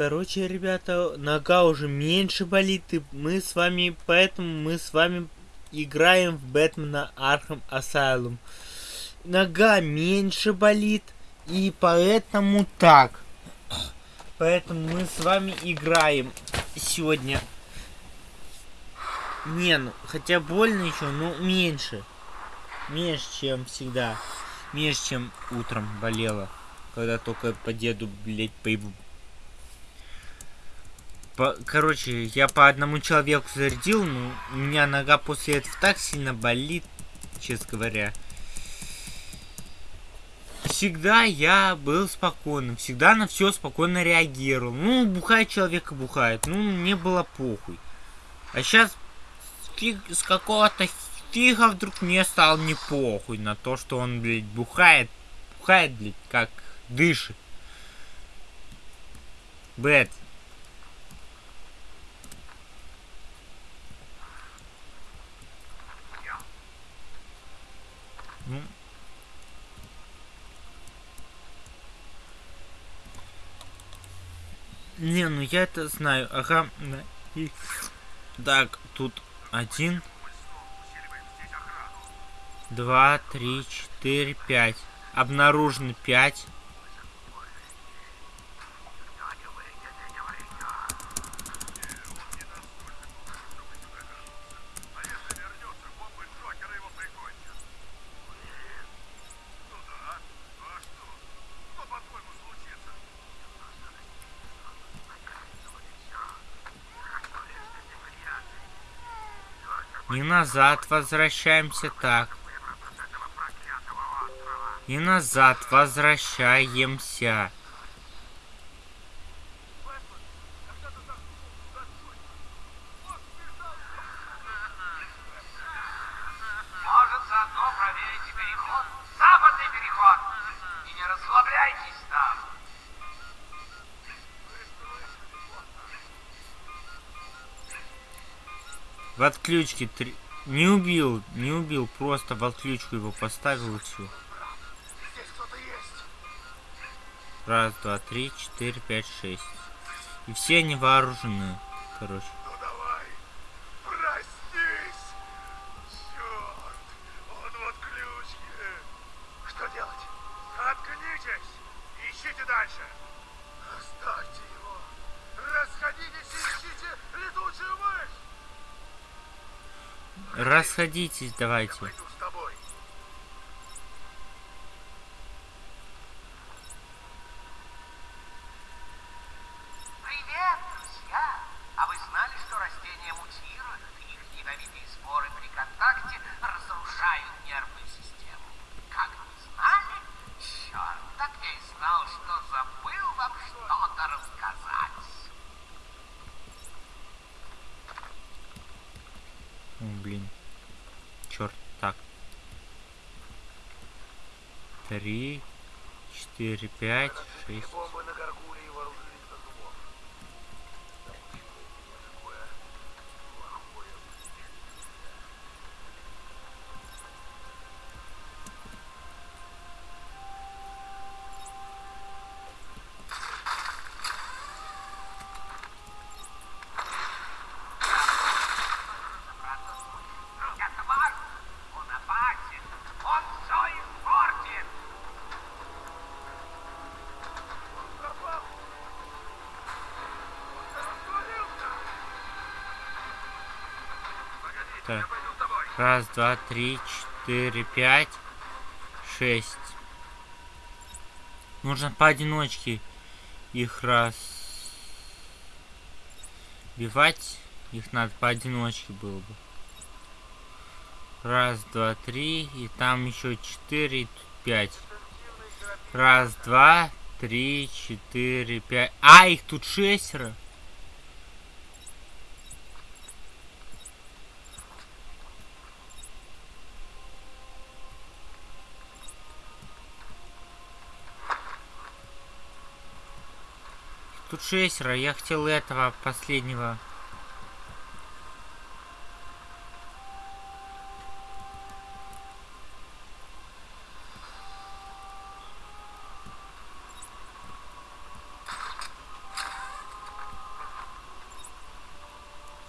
Короче, ребята, нога уже меньше болит, и мы с вами, поэтому мы с вами играем в Бэтмена Arkham Asylum. Нога меньше болит, и поэтому так. Поэтому мы с вами играем сегодня. Не, ну, хотя больно еще, но меньше. Меньше, чем всегда. Меньше, чем утром болело. Когда только по деду, блядь, поебу. По, короче, я по одному человеку зарядил, но у меня нога после этого так сильно болит, честно говоря. Всегда я был спокойным, всегда на все спокойно реагировал. Ну, бухает человек и бухает, ну, мне было похуй. А сейчас фиг, с какого-то фига вдруг мне стал не похуй на то, что он, блядь, бухает, бухает, блядь, как дышит. Бэт. Ну. Не, ну я это знаю. Ага. И... Так, тут один. Два, три, четыре, пять. Обнаружено пять. И назад возвращаемся так. И назад возвращаемся. Может, заодно проверите переход? Западный переход! И не расслабляйтесь там! В отключке три... Не убил, не убил, просто в отключку его поставил и все. Раз, два, три, четыре, пять, шесть. И все они вооружены, короче. Расходитесь, давайте. 4, 5, 6. Раз, два, три, четыре, пять, шесть. Нужно поодиночке их раз бивать. Их надо поодиночке было бы. Раз, два, три. И там еще четыре, пять. Раз, два, три, четыре, пять. А, их тут шестеро. Шестеро. Я хотел этого последнего.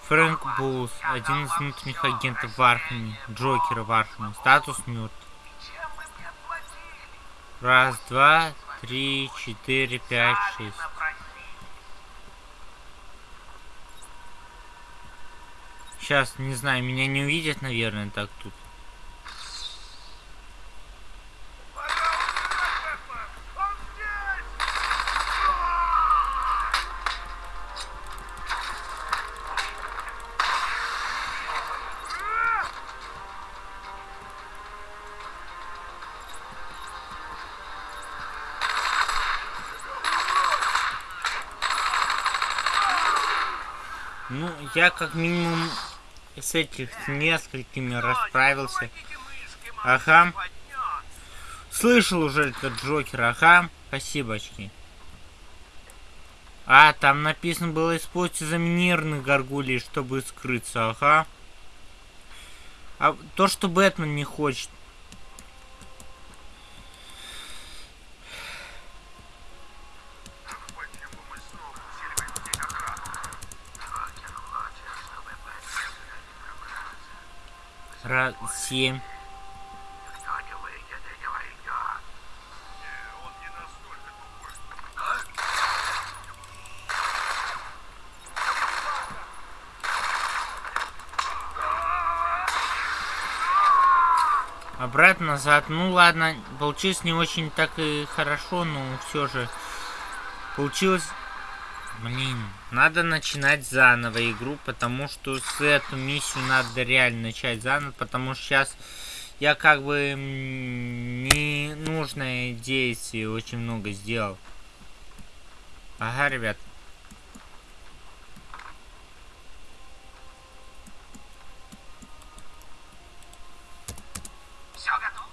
Фрэнк Боулз, один из внутренних агентов в Архаме, Джокера в Архаме, статус мертв. Раз, два, три, четыре, пять, шесть. Сейчас, не знаю, меня не увидят, наверное, так тут. Ну, я как минимум с этих несколькими расправился. Ага. Слышал уже этот Джокер, ага. Спасибочки. А, там написано было использовать заминированных горгулей, чтобы скрыться, ага. А то, что Бэтмен не хочет. Почему мы снова усиливаем здесь охрану? Джокер хочет, чтобы Бэтмен сюда не пробрался. Раз, семь. Никто не выйдет и не войдет. Не, он не настолько тупой. Обратно назад. Ну ладно, получилось не очень так и хорошо, но все же получилось. Блин, надо начинать заново игру, потому что с эту миссию надо реально начать заново, потому что сейчас я как бы м, ненужное действие очень много сделал. Ага, ребят. Все готово?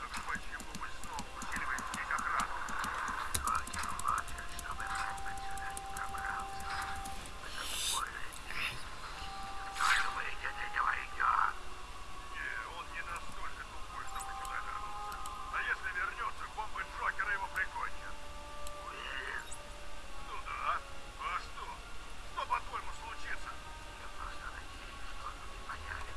Так почему мы снова усиливаем здесь охрану? Джокер хочет, чтобы Бэтмен сюда не пробрался. Никто не выйдет и не войдет. Не, он не настолько тупой, чтобы сюда вернуться. А если вернется, бомбы Джокера его прикончат. Уверен? Ну да. А что? Что, по-твоему, случится? Я просто надеюсь, что он не появится. Нужно пока ждать, пока этот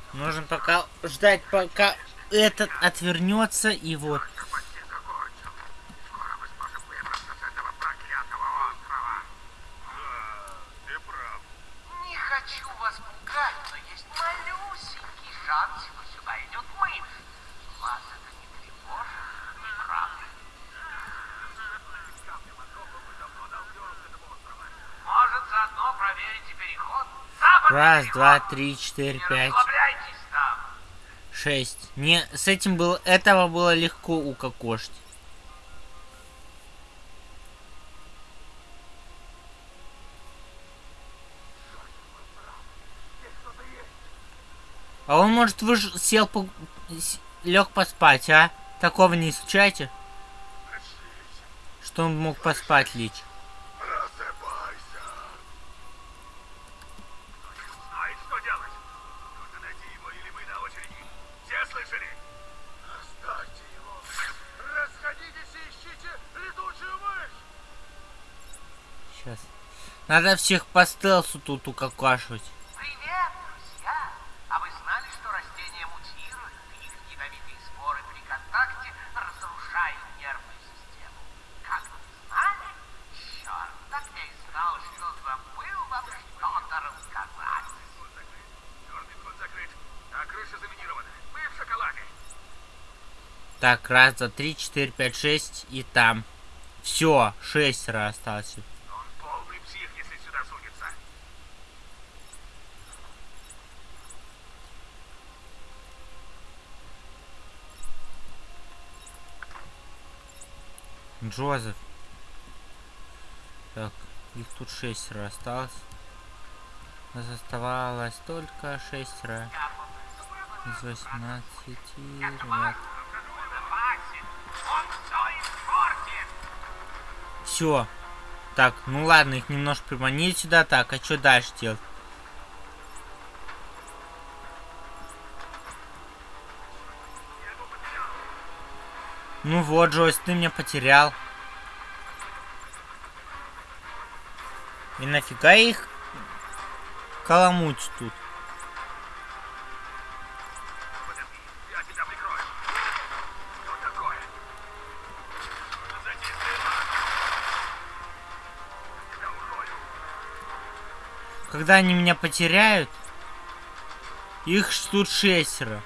отвернется и вот. Только почти закончил. Скоро мы сможем выбраться с этого проклятого острова. Да, ты прав. Не хочу вас пугать, но есть малюсенький шанс, что сюда идет мышь. Вас это не тревожит, не правда? Может, заодно проверите переход? Западный Раз, два, три, четыре, пять. Расслабляйтесь там. Шесть. Не, с этим было, этого было легко укокошить. А он, может, вы сел, по... лег поспать, а? Такого не исключайте, что он мог поспать лечь. Просыпайся! Знает, что делать. Нужно найти его, или мы на очереди. Все слышали? Оставьте его. Расходитесь и ищите летучую мышь. Сейчас. Надо всех по стелсу тут укокашивать. Привет, друзья! А вы знали, что растения мутируют, и их ядовитые споры при контакте разрушают нервную систему? Как вы знали? Черт, так я и знал, что забыл вам что-то рассказать. Черный ход закрыт, а крыша заминирована. Мы в шоколаде. Так, раз, два, три, четыре, пять, шесть и там. Все, шестеро осталось. Он полный псих, если сюда сунется. Джозеф. Так, их тут шестеро осталось. Нас оставалось только шестеро из восемнадцати ребят. Все. Так, ну ладно, их немножко приманили сюда. Так, а что дальше делать? Ну вот, Джойс, ты меня потерял. И нафига их каламуть тут? Когда они меня потеряют, их тут шестеро.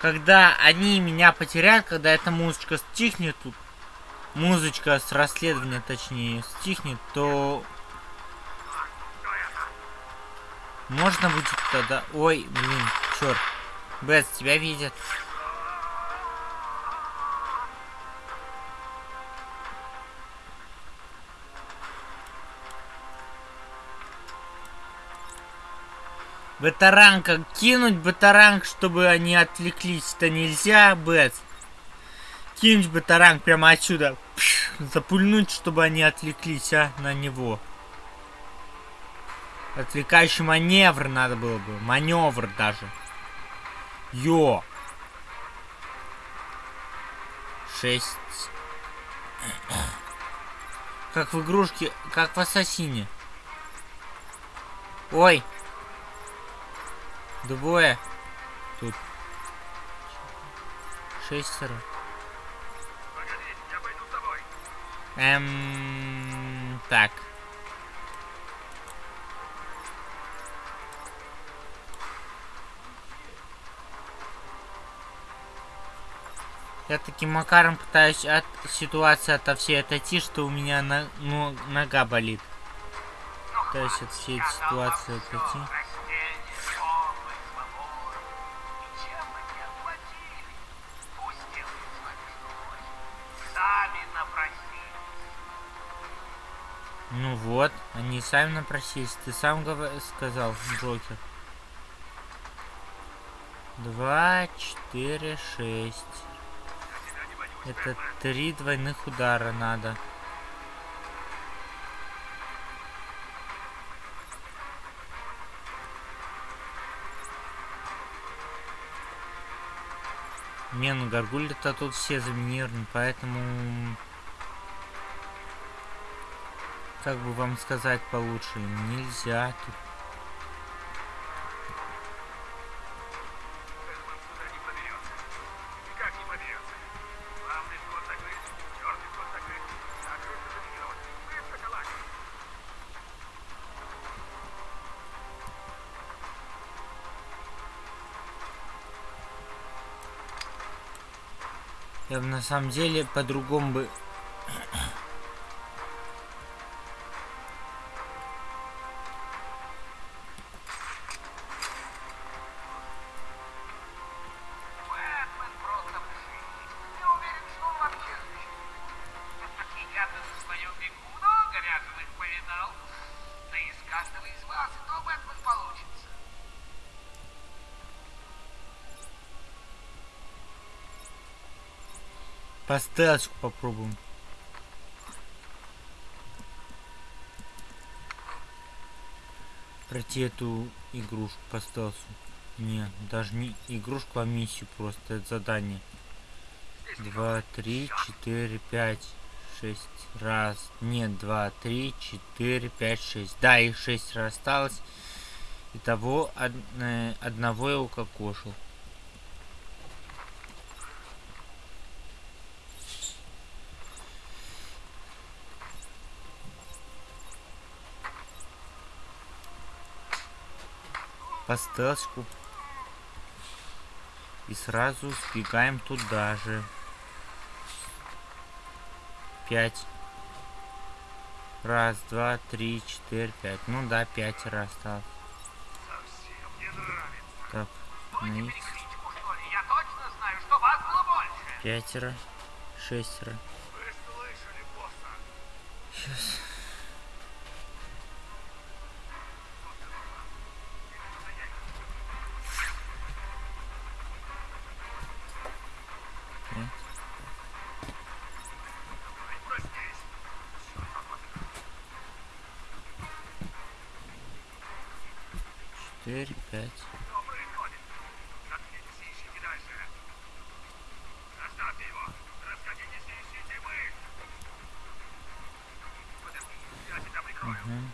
Когда они меня потеряют, когда эта музычка стихнет тут, музычка с расследования точнее стихнет, то это? можно будет тогда... Ой, блин, черт. Бэт, тебя видят. Батаранка, кинуть батаранг, чтобы они отвлеклись-то нельзя, Бэт. Кинуть батаранг прямо отсюда. Пш, запульнуть, чтобы они отвлеклись, а, на него. Отвлекающий маневр надо было бы. Маневр даже. Йо. Шесть. Как в игрушке, как в Ассасине. Ой. Двое. Тут. Шестеро. Эм... Так. Я таким макаром пытаюсь от ситуации ото всей отойти, что у меня на, ну, нога болит. Пытаюсь от всей ситуации отойти. Ну вот, они сами напросились. Ты сам сказал, Джокер. Два, четыре, шесть. Это три двойных удара надо. Не, ну горгульи-то тут все заминированы, поэтому... Как бы вам сказать получше, нельзя тут. Я бы на самом деле по-другому бы... По стелсику попробуем. Пройти эту игрушку по стелсу. Не, даже не игрушку, а миссию просто. Это задание. Два, три, четыре, пять, шесть. Раз. Нет, два, три, четыре, пять, шесть. Да, их шесть раз осталось. Итого од- одного я укокошил. По стелсику. И сразу сбегаем туда же. Пять. Раз, два, три, четыре, пять. Ну да, пять раз нравится. Так, Вы не на X. перекритику, что ли? Я точно знаю, что вас было больше. Пятеро. Шестеро. Вы слышали, босса? Сейчас. Ай, проснись. Четыре, пять. Что происходит? Заткнитесь и ищите дальше. Оставьте его. Расходитесь и ищите вы. Подожди, Мгм.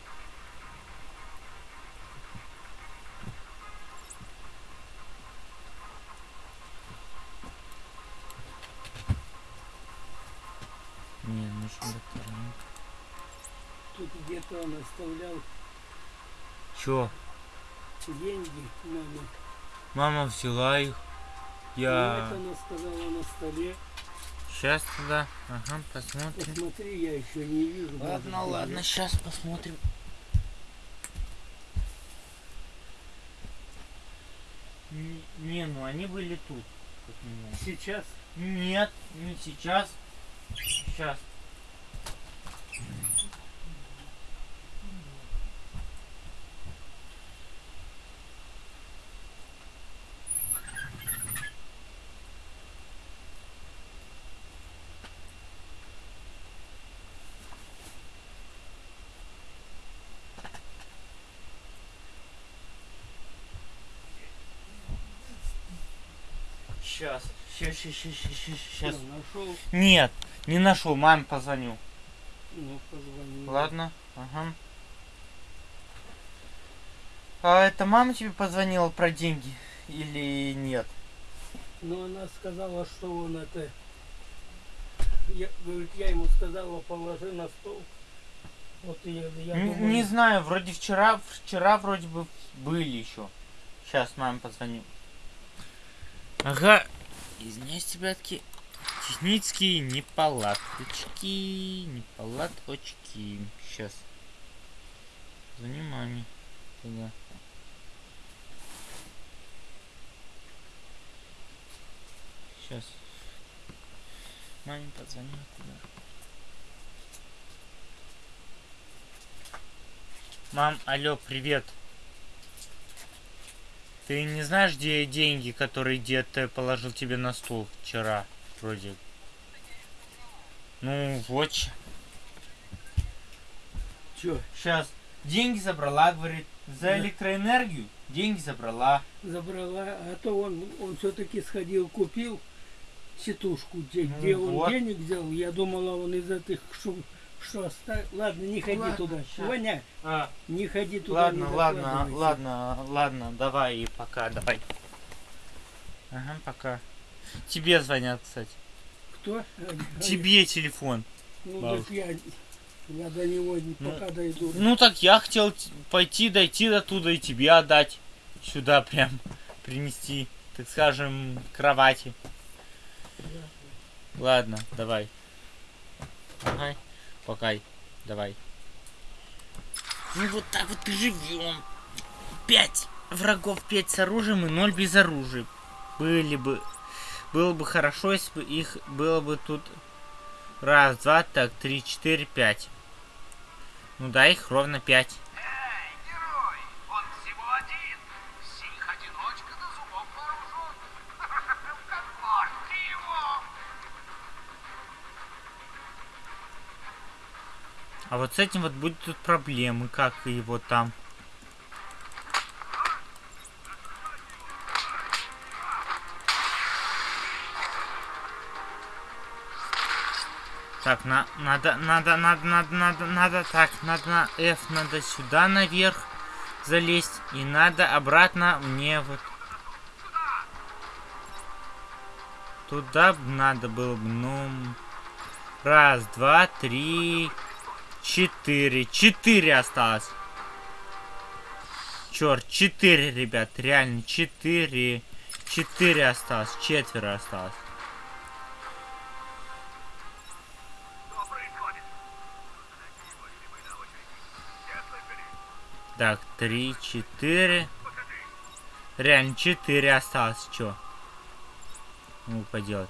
Не, нужен батарейка. Где-то он оставлял Чё? деньги маме. Мама взяла их. Ну, Я... Вот она сказала на столе. Сейчас туда. Ага, посмотрим. Посмотри, я еще не вижу. Ладно, быть, ладно, сейчас посмотрим. Не, ну они были тут. Сейчас Нет, не сейчас. Сейчас. Сейчас. Сейчас, сейчас, сейчас, сейчас, сейчас. нашел. Нет, не нашел, маме позвоню. Ну, позвони. Ладно, ага. А это мама тебе позвонила про деньги или нет? Но она сказала, что он это... Я, говорит, я ему сказала, положи на стол. Вот я, я Н- думаю, Не знаю, вроде вчера, вчера вроде бы были еще. Сейчас маме позвоню. Ага, извиняюсь, ребятки. Технические неполадочки, неполадочки. Сейчас. Звони маме. Туда. Сейчас. Маме позвоню туда. Мам, алло, привет. Ты не знаешь, где деньги, которые дед положил тебе на стол вчера, вроде? Ну, вот. Чё, Сейчас. Деньги забрала, говорит. За электроэнергию деньги забрала. забрала, а то он, он все-таки сходил, купил сетушку, где, Ну где он вот. денег взял. Я думала, он из этих, что, что оставил. Ладно, не ходи Ладно, туда. Ваня, А, не ходи туда. ладно, ладно, ладно, ладно, давай и пока, давай. Ага, пока. Тебе звонят, кстати. Кто? А, Тебе телефон. Ну, бабушка. так я, я до него не- Ну, пока дойду. Ну так я хотел пойти, дойти до туда и тебе отдать. Сюда прям принести, так скажем, к кровати. Ладно, давай. Ага, пока. Давай. Ну вот так вот и живем. Пять врагов, пять с оружием и ноль без оружия. Были бы... Было бы хорошо, если бы их было бы тут раз, два, так, три, четыре, пять. Ну да, их ровно пять. А вот с этим вот будет тут проблемы, как его там. Так, на, надо, надо, надо, надо, надо, надо, так, надо на F, надо сюда наверх залезть, и надо обратно мне вот туда надо было бы, ну, раз, два, три, четыре, четыре осталось. Черт, четыре, ребят, реально четыре, четыре осталось, четверо осталось. Так, три, четыре. Реально, четыре осталось. Чё? Ну, поделать.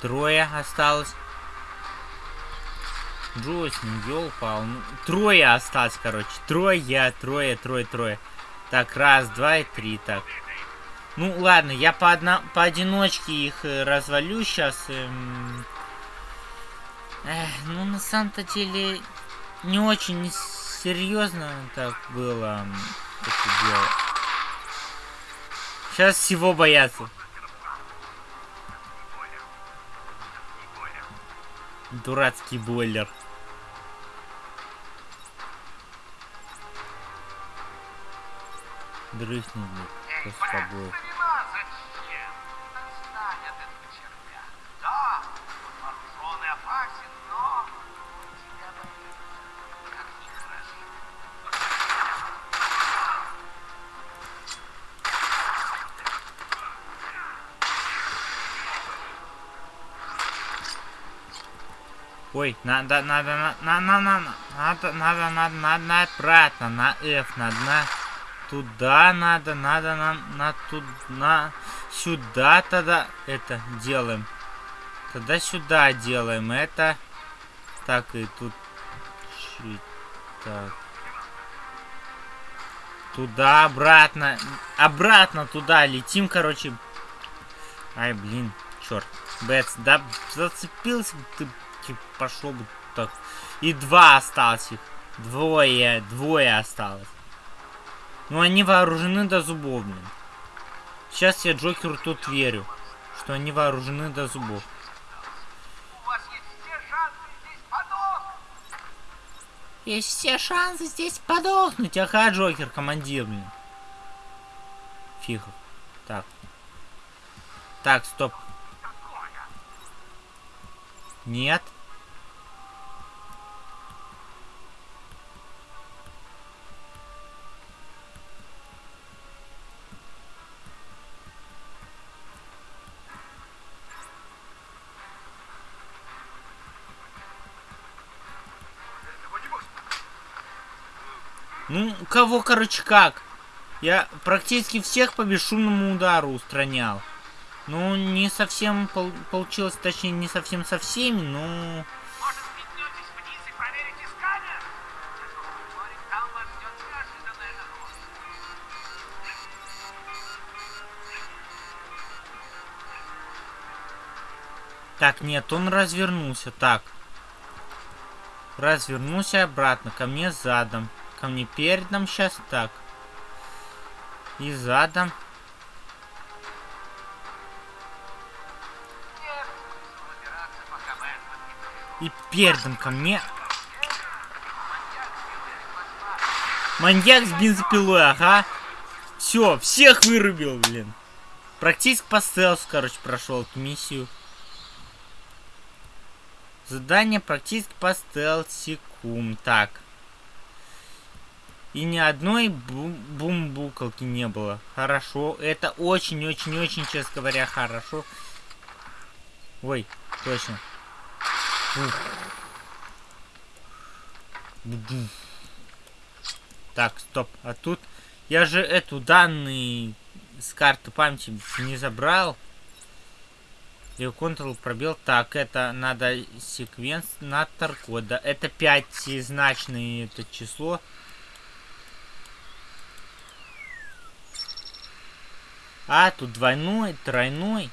Трое осталось. Джойсин, ёлпал. Ну, трое осталось, короче. Трое, трое, трое, трое. Так, раз, два и три, так. Ну, ладно, я по одна, поодиночке их э, развалю сейчас. ну, на самом-то деле, не очень серьезно так было. это дело. Сейчас всего боятся. Дурацкий бойлер. Дрыхнет, блядь, Эй, после Ой, надо, надо, на, на, на, на, на- надо, надо, надо, надо, на обратно, на F, надо, на, туда надо, надо, на, на, тут, на, сюда тогда это делаем. Тогда сюда делаем это. Так, и тут, так. Туда, обратно, обратно туда летим, короче. Ай, блин, черт. Бэтс, да зацепился ты, типа, пошел бы так. И два осталось их. Двое, двое осталось. Ну они вооружены до зубов, блин. Сейчас я Джокеру тут верю, что они вооружены до зубов. Есть все шансы здесь подохнуть. Ага, Джокер, командир, блин. Фихов. Так. Так, стоп. Нет. Ну, кого, короче, как? Я практически всех по бесшумному удару устранял. Ну, не совсем пол- получилось, точнее, не совсем со всеми, но... Так, нет, он развернулся. Так. Развернулся обратно. Ко мне задом. Ко мне передом сейчас так. И задом. И передом ко мне. Маньяк с бензопилой, ага. Все, всех вырубил, блин. Практически по стелсу, короче, прошел эту миссию. Задание практически по стелсикум. Так. И ни одной бу- бумбукалки не было. Хорошо. Это очень-очень-очень, честно говоря, хорошо. Ой, точно. Так, стоп. А тут я же эту данные с карты памяти не забрал. И Ctrl пробел. Так, это надо секвенсатор кода. Это пятизначное это число. А, тут двойной, тройной.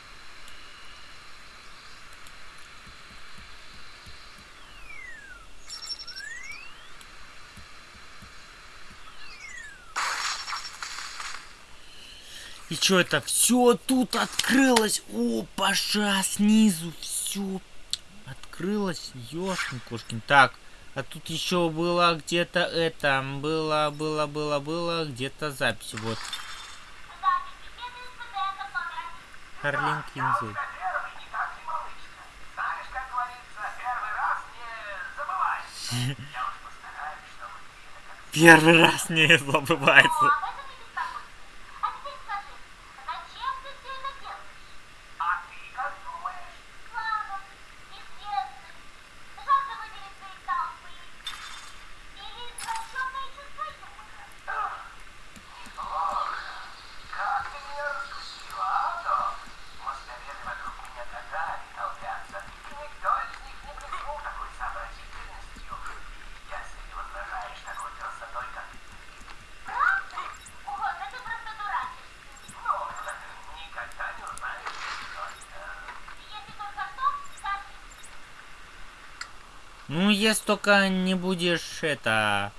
И что это? Все тут открылось. О, паша, снизу все открылось. Ёшкин кошкин. Так, а тут еще было где-то это. Было, было, было, было где-то запись. Вот. Харлин говорится, первый раз не забывается. Я уж постараюсь, чтобы ты это как Первый раз не забывается. А ты как думаешь? Как ты меня раскусила, а, Док? Мозговеды вокруг меня годами толпятся, и никто из них не блеснул такой сообразительностью. Если не возражаешь такой красотой, как ты. Ну, никогда не узнаешь, что это. Ну, если только не будешь это...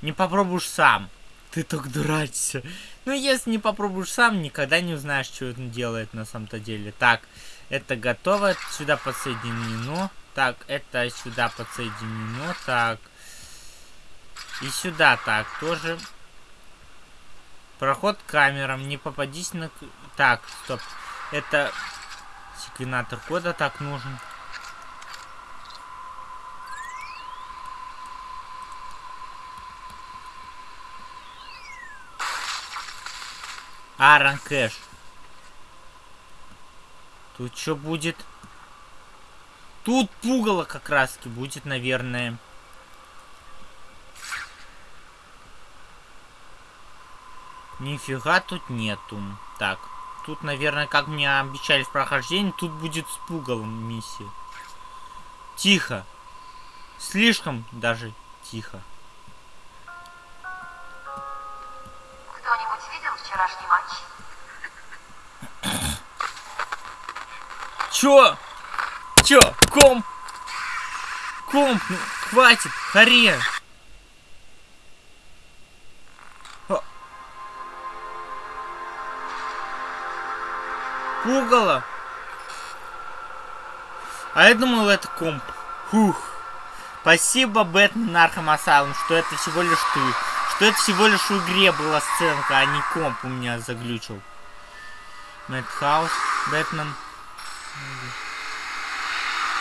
Не попробуешь сам. ты только дурачишься. Ну, если не попробуешь сам, никогда не узнаешь, что он делает на самом-то деле. Так, это готово, сюда подсоединено. Так, это сюда подсоединено. Так. И сюда так тоже. Проход камерам. Не попадись на... Так, стоп. Это секвенатор кода так нужен. Аарон Кэш. Тут что будет? Тут пугало как раз будет, наверное. Нифига тут нету. Так, тут, наверное, как мне обещали в прохождении, тут будет с пугалом миссия. Тихо. Слишком даже тихо. Видел вчерашний матч? Чё? Чё? Комп? Комп, ну, хватит, харе. А. Пугало. А я думал, это комп. Фух. Спасибо, Бэтмен Arkham Asylum, что это всего лишь ты. Что это всего лишь в игре была сценка, а не комп у меня заглючил. Мэтхаус, Бэтмен.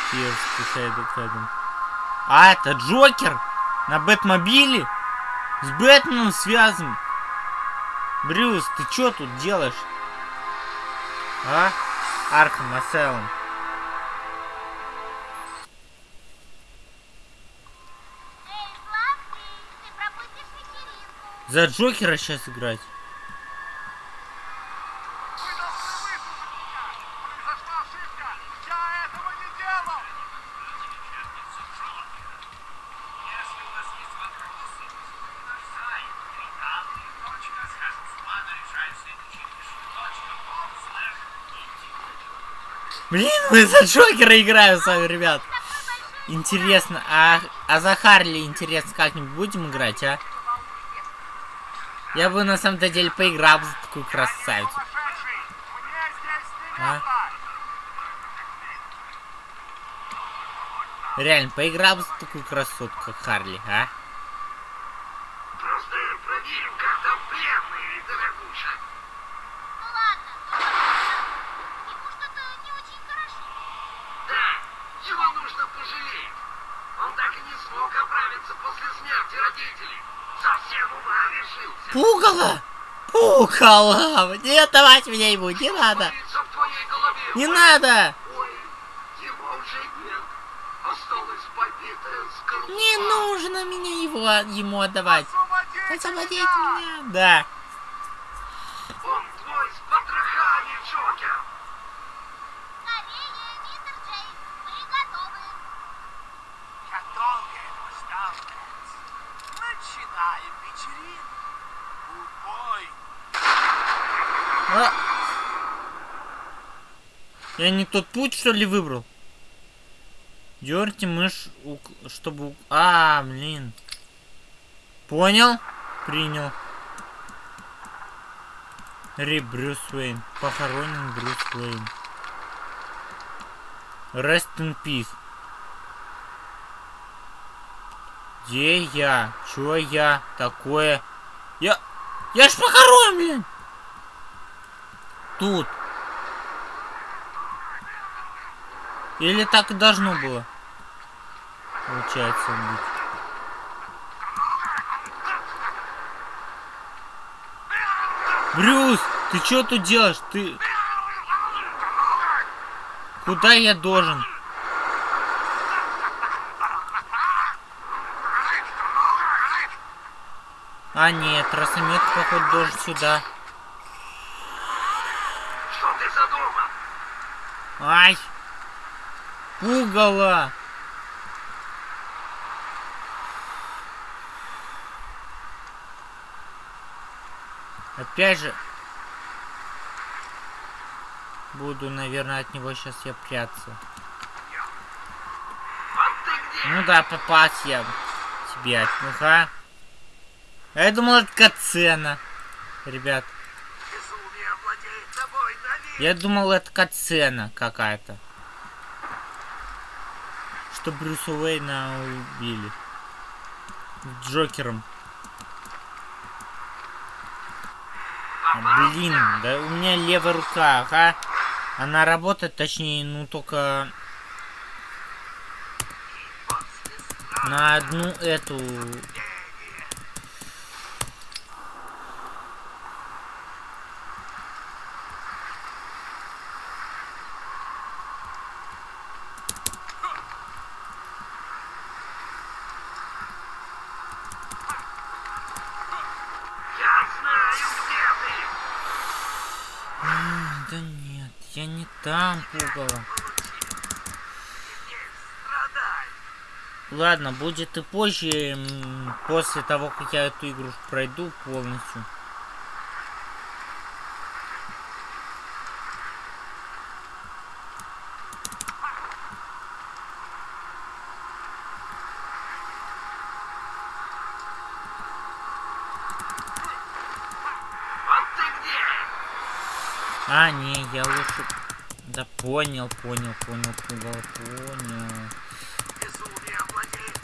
Фирс, Фэдом. А, это Джокер? На Бэтмобиле? С Бэтменом связан? Брюс, ты что тут делаешь? А? Арkham Asylum. Есть вопросы, наш сайт Блин, мы за Джокера играем с вами, ребят. Интересно, а, а за Харли, интересно, как-нибудь будем играть, а? Я бы на самом-то деле поиграл за такую красавицу. А? Реально, поиграл бы за такую красотку, как Харли, а? Ну ладно, ну, ему что-то не очень хорошо. Да, его нужно пожалеть. Он так и не смог оправиться после смерти родителей. Пугало! Пугало! Не давать меня ему, не надо! Не надо! Не нужно меня его ему отдавать. Освободите меня! меня! Да. Он твой с потрохами, Джокер. Скорее, мистер Джейн, мы готовы. Я долго этого ждал, Бэтс. Начинаем вечеринку. Убой. А. Я не тот путь, что ли, выбрал? Дерните мышь, чтобы... А, блин. Понял? Принял. Ри Брюс Уэйн. Похоронен Брюс Уэйн. Rest in peace. Где я? Чё я такое? Я... Я ж похоронен! Тут. Или так и должно было? Получается быть. Брюс, ты что тут делаешь? Ты... Куда я должен? А нет, тросомет, походу, должен сюда. Что ты задумал? Ай! Пугало! Опять же... Буду, наверное, от него сейчас я прятаться. Ну да, попасть я тебе. Ну-ка. А я думал, это катсцена. Ребят, я думал, это катсцена какая-то. Что Брюса Уэйна убили. Джокером. А, Блин, да у меня левая рука, ага. Она работает, точнее, ну только на одну эту. Я знаю, где ты. Да нет, я не там пугало. Теперь страдай. Ладно, будет и позже, после того, как я эту игрушку пройду полностью. А, не, я лучше... Да понял, понял, понял, пугало, понял.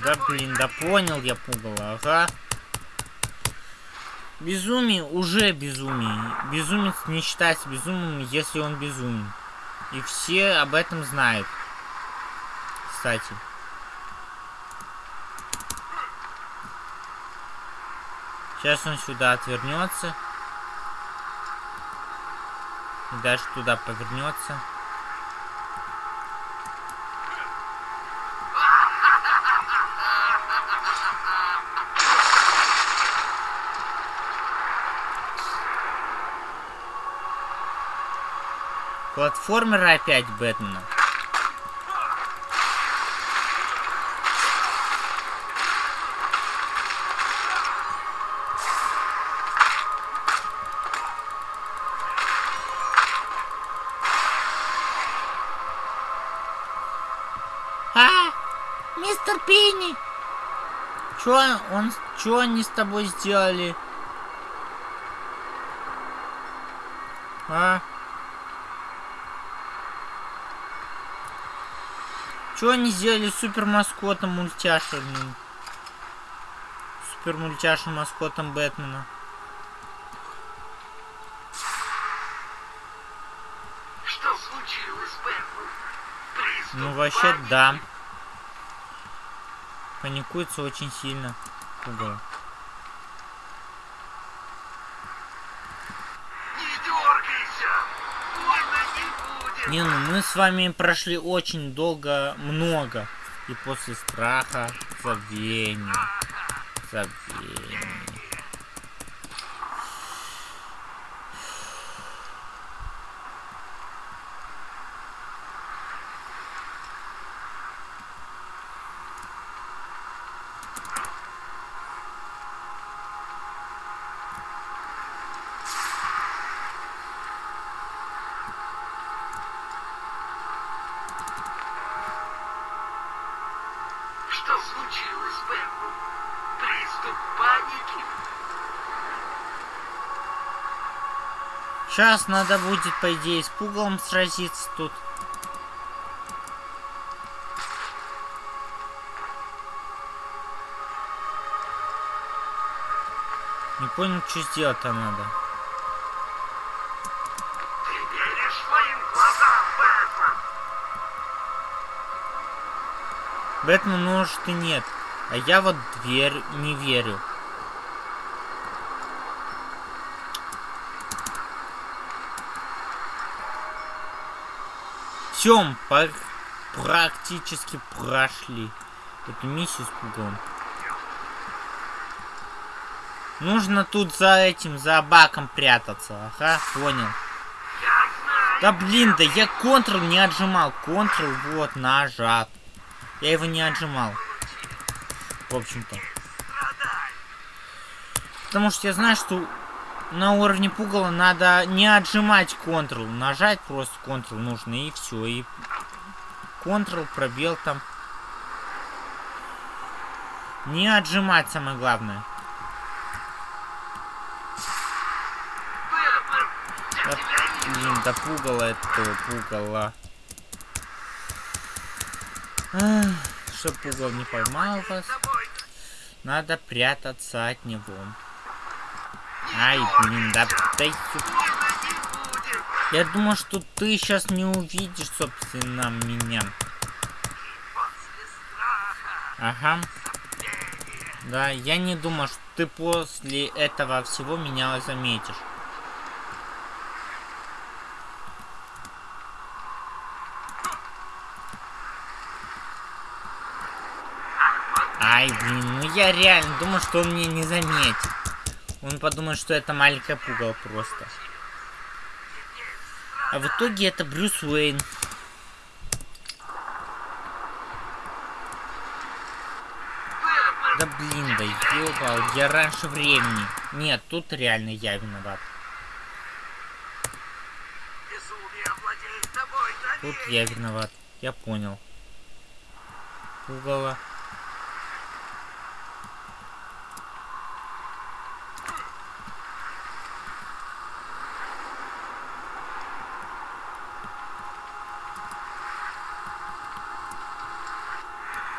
Да блин, да понял я пугало, ага. Безумие уже безумие. Безумец не считается безумным, если он безумен. И все об этом знают. Кстати. Сейчас он сюда отвернется. И дальше туда повернется. Платформеры опять Бэтмена. А, мистер Пинни! Чё он, чё они с тобой сделали? А? Чё они сделали с супер маскотом мультяшным? Супер мультяшным маскотом Бэтмена. Что случилось, Бэтмен? Приступ Ну вообще да. Паникуется очень сильно. Пугало. Не дергайся! Больно не ну мы с вами прошли очень долго, много. И после страха забвение. Забвение. Сейчас надо будет, по идее, с пугалом сразиться тут. Не понял, что сделать-то надо. Ты веришь глазам, Бэтмен? Может и нет. А я вот верь, не верю. Все, практически прошли эту миссию с пугалом. Нужно тут за этим, за баком прятаться. Ага, понял. Да блин, да я контрол не отжимал. Контрол вот нажат. Я его не отжимал. В общем-то. Потому что я знаю, что на уровне пугала надо не отжимать Ctrl. Нажать просто Ctrl нужно и все. И Ctrl, пробел там. Не отжимать самое главное. Да, блин, да пугало это пугало. Чтоб пугал не поймал вас, надо прятаться от него. Ай, блин, да дай Я думал, что ты сейчас не увидишь, собственно, меня. Ага. Да, я не думал, что ты после этого всего меня заметишь. Ай, блин, ну я реально думал, что он меня не заметит. Он подумает, что это маленькая пугало просто. А в итоге это Брюс Уэйн. Да блин, да ёбал, я раньше времени. Нет, тут реально я виноват. Тут я виноват. Я понял. Пугало.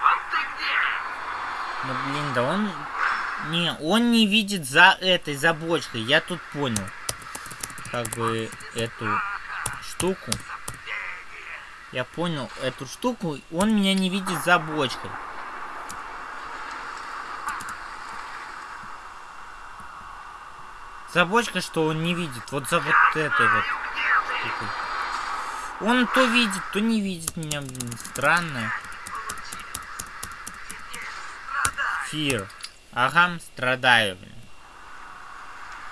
Вот ты где? Ну блин, да он... Не, он не видит за этой, за бочкой. Я тут понял. Как бы эту штуку. Я понял эту штуку. Он меня не видит за бочкой. За бочкой, что он не видит. Вот за вот этой вот. штукой. Он то видит, то не видит меня. Блин, странно. Фир. Ага, страдаю, блин.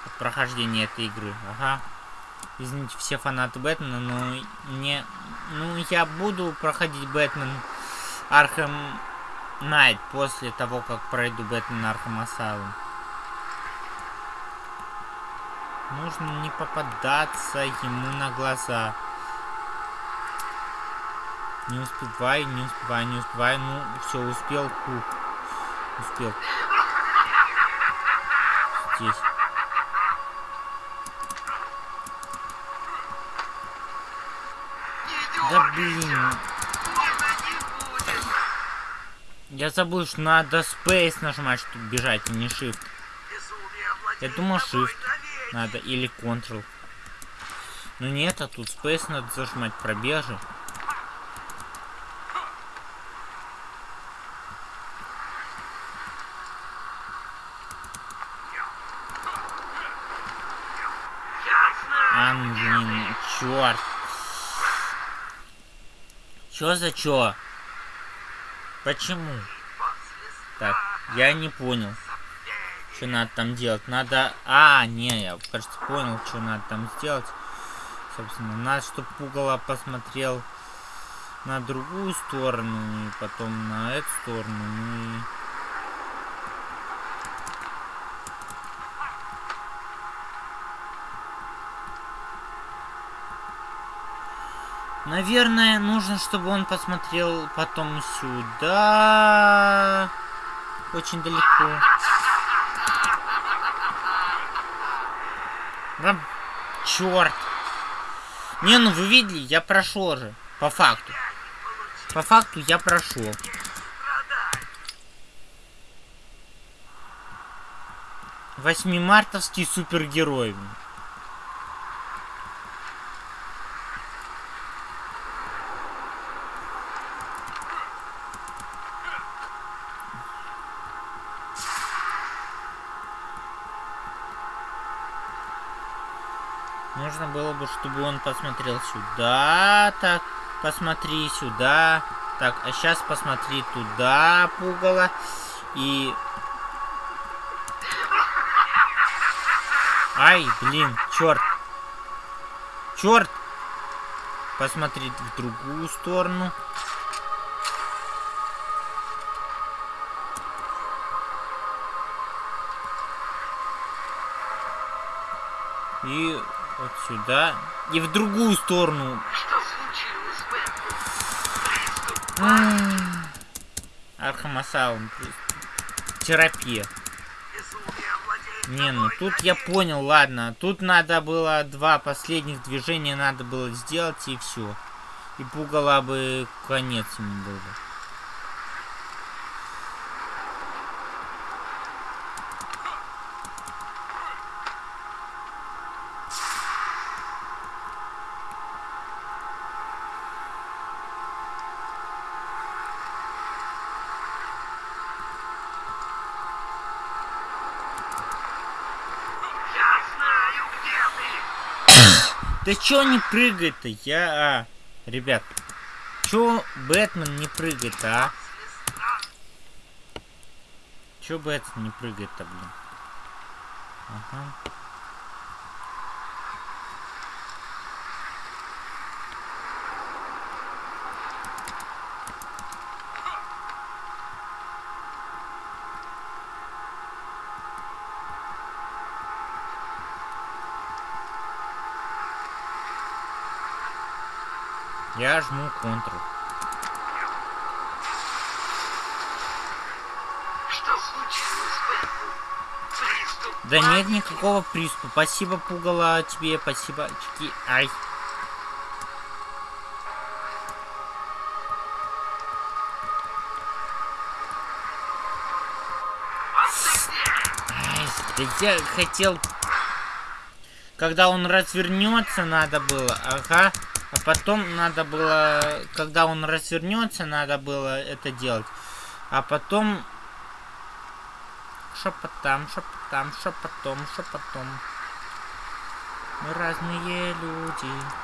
От прохождения этой игры. Ага. Извините, все фанаты Бэтмена, но мне... Ну, я буду проходить Бэтмен Архем Найт после того, как пройду Бэтмен Архем Асайлум. Нужно не попадаться ему на глаза. Не успевай, не успевай, не успевай. Ну, все, успел, круг. Успел. Здесь. Да блин. Я забыл, что надо Space нажимать, чтобы бежать, а не Shift. Я думал Shift надо или Ctrl. Ну нет, а тут Space надо зажимать пробежи. А, ну, блин, черт. Чё за чё? Почему? Так, я не понял. Что надо там делать? Надо... А, не, я, кажется, понял, что надо там сделать. Собственно, надо, чтобы пугало посмотрел на другую сторону, и потом на эту сторону, ну и... Наверное, нужно, чтобы он посмотрел потом сюда. Очень далеко. Да, черт. Не, ну вы видели, я прошел же. По факту. По факту я прошел. Восьмимартовский супергерой. Бы, чтобы он посмотрел сюда, так, посмотри сюда, так, а сейчас посмотри туда, пугало, и... Ай, блин, черт. Черт! Посмотри в другую сторону. Сюда. И в другую сторону. Что случилось, Бэтмен? Arkham Asylum. Терапия. Не, ну тут я понял, ладно. Тут надо было два последних движения надо было сделать и все. И пугалу бы конец ему был Да чё не прыгает-то? Я... А, ребят, чё Бэтмен не прыгает, а? Чё Бэтмен не прыгает-то, блин? Ага. Я жму Ctrl. Да нет никакого приступа. Спасибо, пугало тебе, спасибо, очки. Ай. Ай, да я хотел... Когда он развернется, надо было, ага. А потом надо было, когда он развернется, надо было это делать. А потом шепотам, шепотам, шепотом, шепотом. Мы разные люди.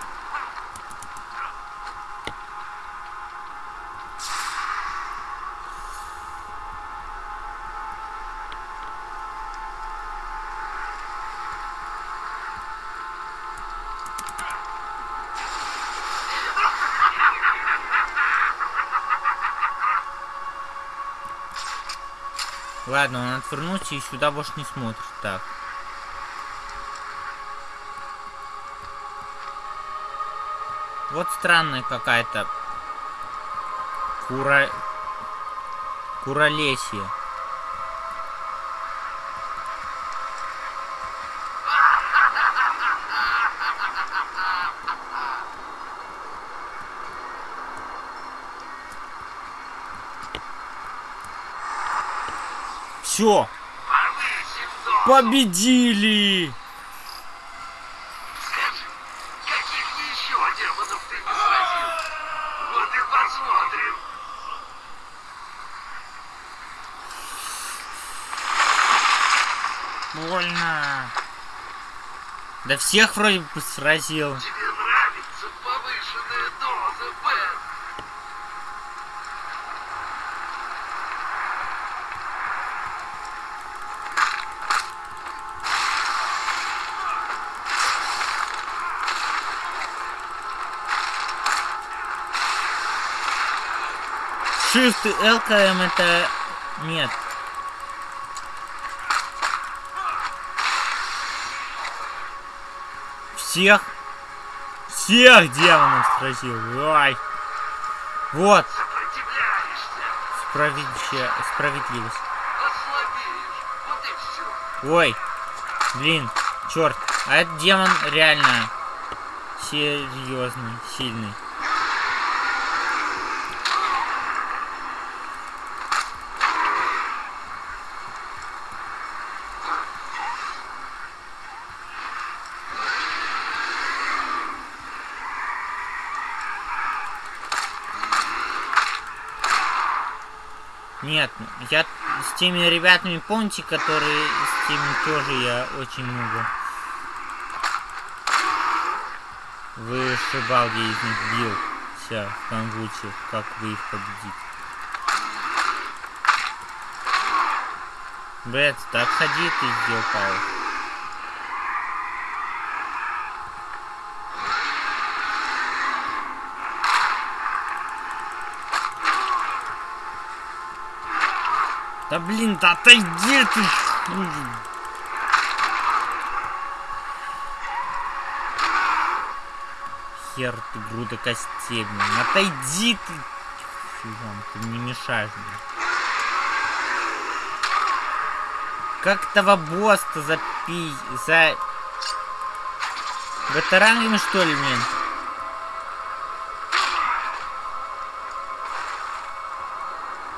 Ладно, он отвернулся и сюда больше не смотрит. Так. Вот странная какая-то кура... куролесье. Все, повысим дозу. победили! Скажи, каких еще демонов ты не сразил? Вот и посмотрим. Больно. Да всех вроде бы сразил. Тебе нравится повышенная доза, Бэт? Shift и ЛКМ это... Нет. Всех... Всех демонов сразил. Ай. Вот. Справедливость. Справедливость. Ой. Блин. Черт. А этот демон реально серьезный, сильный. Нет, я с теми ребятами, помните, которые с теми тоже я очень много вышибал, где из них бился в конвульсиях, как вы их победить. Брэд, да отходи ты, сделал Павел. Да блин, да отойди ты! Хер ты, груда костей, блин. Отойди ты! Фигом, ты мне мешаешь, блин. Как этого босса запи... за... Батарангами, что ли, блин?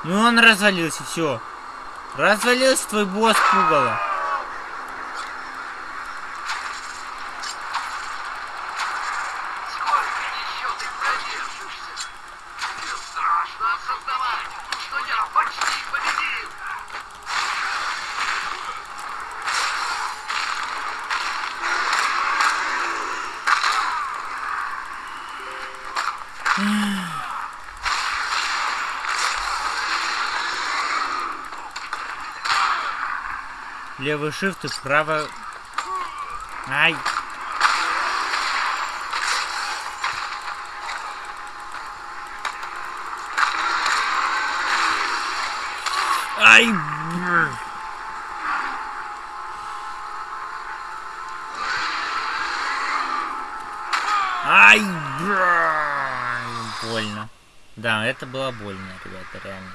Ну он развалился, все. Развалился твой босс пугало. Сколько еще ты продержишься? Мне страшно осознавать, что я почти победил. Левый shift и право... Ай. Ай! Ай! Больно. Да, это было больно, ребята, реально.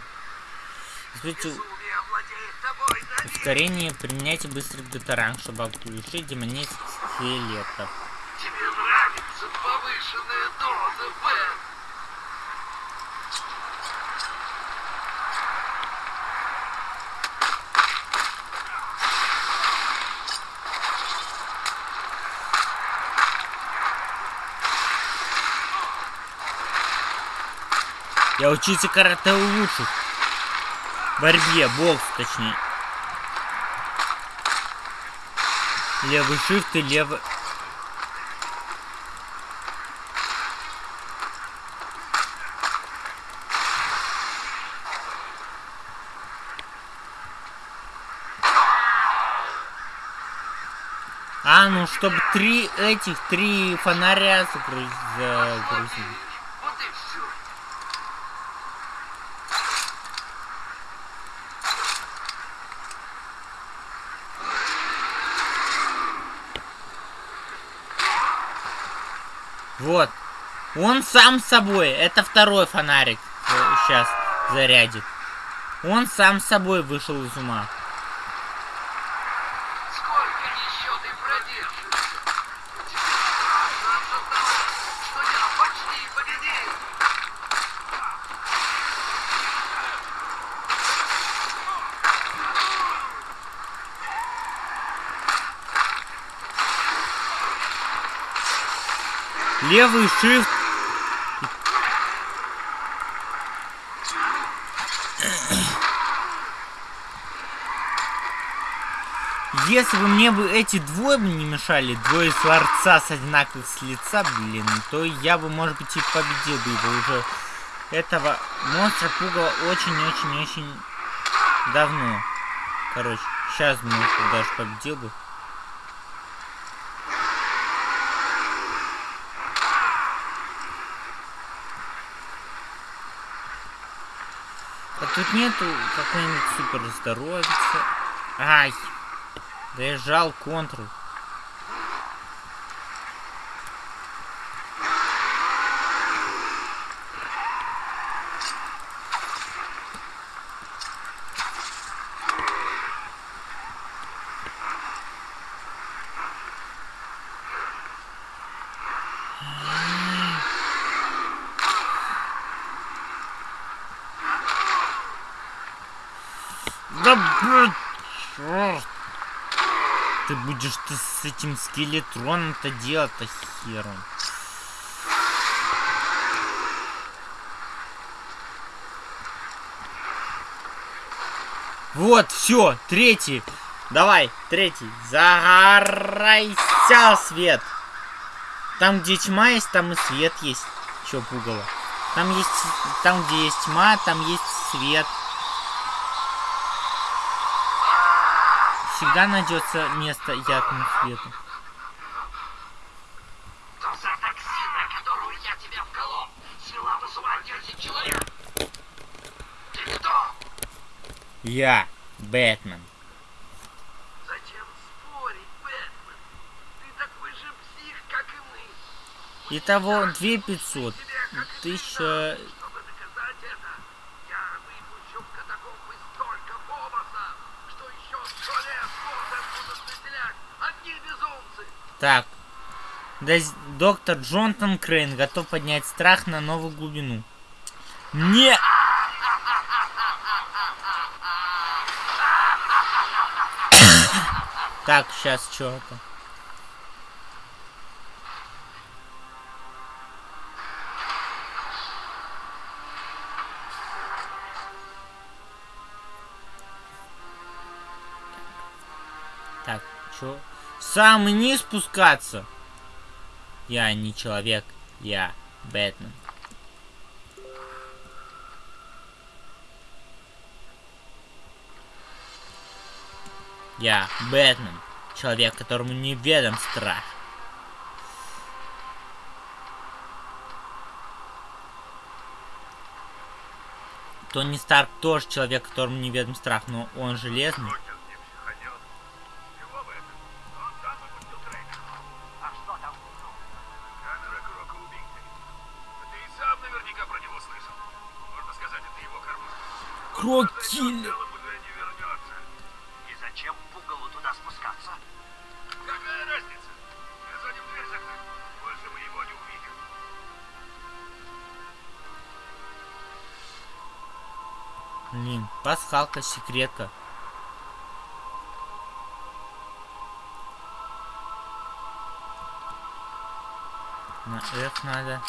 Смотрите, Безумие овладеет тобой навек. Ускорение применяйте быстрый детаранг, чтобы оглушить демонических скелетов. Тебе нравится повышенная доза, Бен? Я учился карате у лучших. Борьбе, бокс точнее. Левый shift и левый... А, ну чтобы три этих, три фонаря загруз- загрузить. Вот и все. Вот. Он сам собой. Это второй фонарик. Сейчас зарядит. Он сам собой вышел из ума. Сколько еще ты продержишься? Тебе страшно осознавать, что я почти победил. Левый shift. Если бы мне бы эти двое не мешали, двое сварца с одинаковых с лица, блин, то я бы, может быть, и победил бы его уже. Этого монстра пугало очень-очень-очень давно. Короче, сейчас, может, даже победил бы. А тут нету какой-нибудь супер здоровицы. Ай! Да я жал контрол. Да блин, чёрт. Ты будешь ты с этим скелетроном-то делать-то хером. Вот, все, третий. Давай, третий. Загорайся, свет. Там, где тьма есть, там и свет есть. Чё пугало? Там есть, там, где есть тьма, там есть свет. всегда найдется место яркому свету. Я Бэтмен. Зачем спорить, Бэтмен? Ты такой же псих, как и мы. Итого 2500. 1000... Так. Доктор Джонатан Крейн готов поднять страх на новую глубину. Не... Так, сейчас что-то. Так, чё? Самый низ спускаться? Я не человек, я Бэтмен. Я Бэтмен, человек, которому неведом страх. Тони Старк тоже человек, которому неведом страх, но он железный. Увидим. Блин, пасхалка, секретка. На F надо.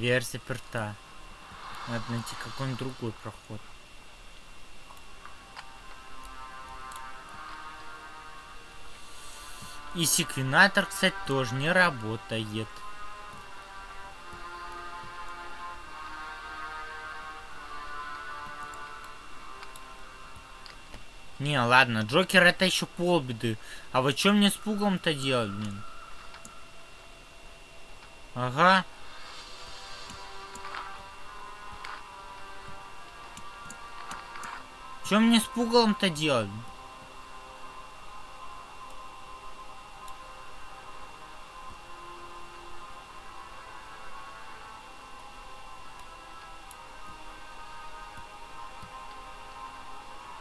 Дверь заперта. Надо найти какой-нибудь другой проход. И секвенатор, кстати, тоже не работает. Не, ладно, Джокер это еще полбеды. А вот что мне с пугом-то делать, блин? Ага. Что мне с пугалом-то делать?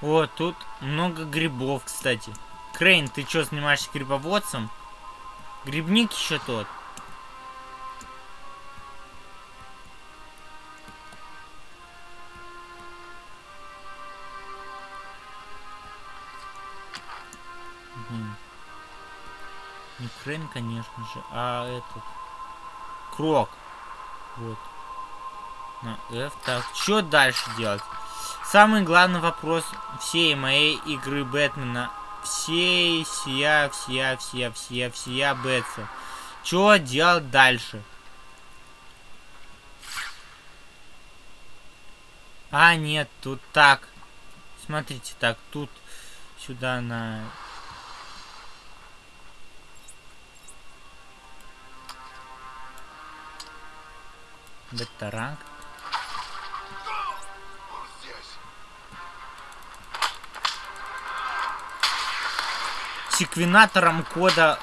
О, тут много грибов, кстати. Крейн, ты что, снимаешься грибоводцем? Грибник еще тот. Крейн, конечно же, а этот. Крок. Вот. На F. Так, что дальше делать? Самый главный вопрос всей моей игры Бэтмена. Всей, всея, всея, всея, всея, всея Бэтса. Что делать дальше? А, нет, тут так. Смотрите, так, тут сюда на... Здесь. секвенатором кода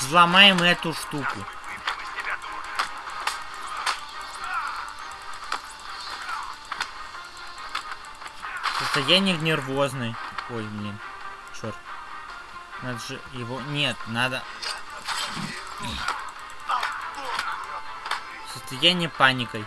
взломаем эту штуку. Состояние нервозный. Ой, блин. Черт. Надо же его... Нет, надо... Состояние паникой.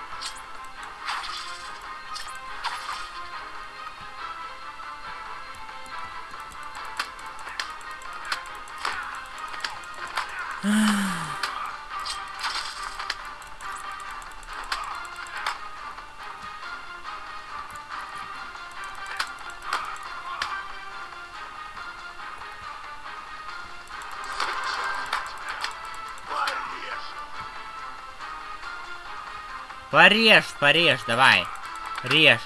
Порежь, порежь, давай. Режь.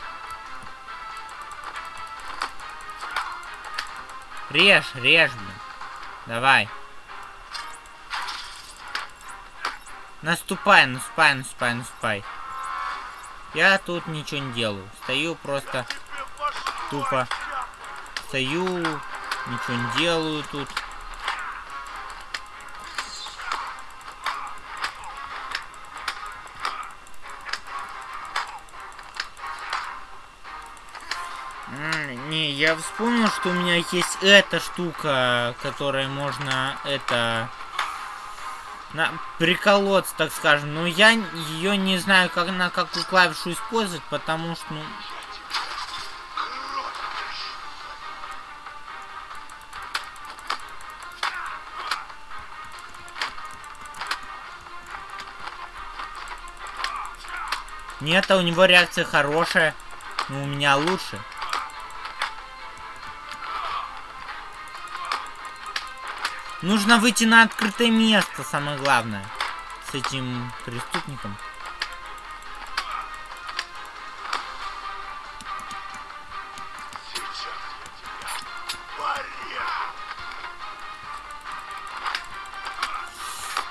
Режь, режь, блин. Давай. Наступай, наступай, наступай, наступай. Я тут ничего не делаю. Стою просто тупо стою, ничего не делаю тут. Вспомнил, что у меня есть эта штука, которой можно это на приколоться, так скажем. Но я ее не знаю, как на какую клавишу использовать, потому что, ну, Нет, а у него реакция хорошая. Но у меня лучше. Нужно выйти на открытое место, самое главное. С этим преступником.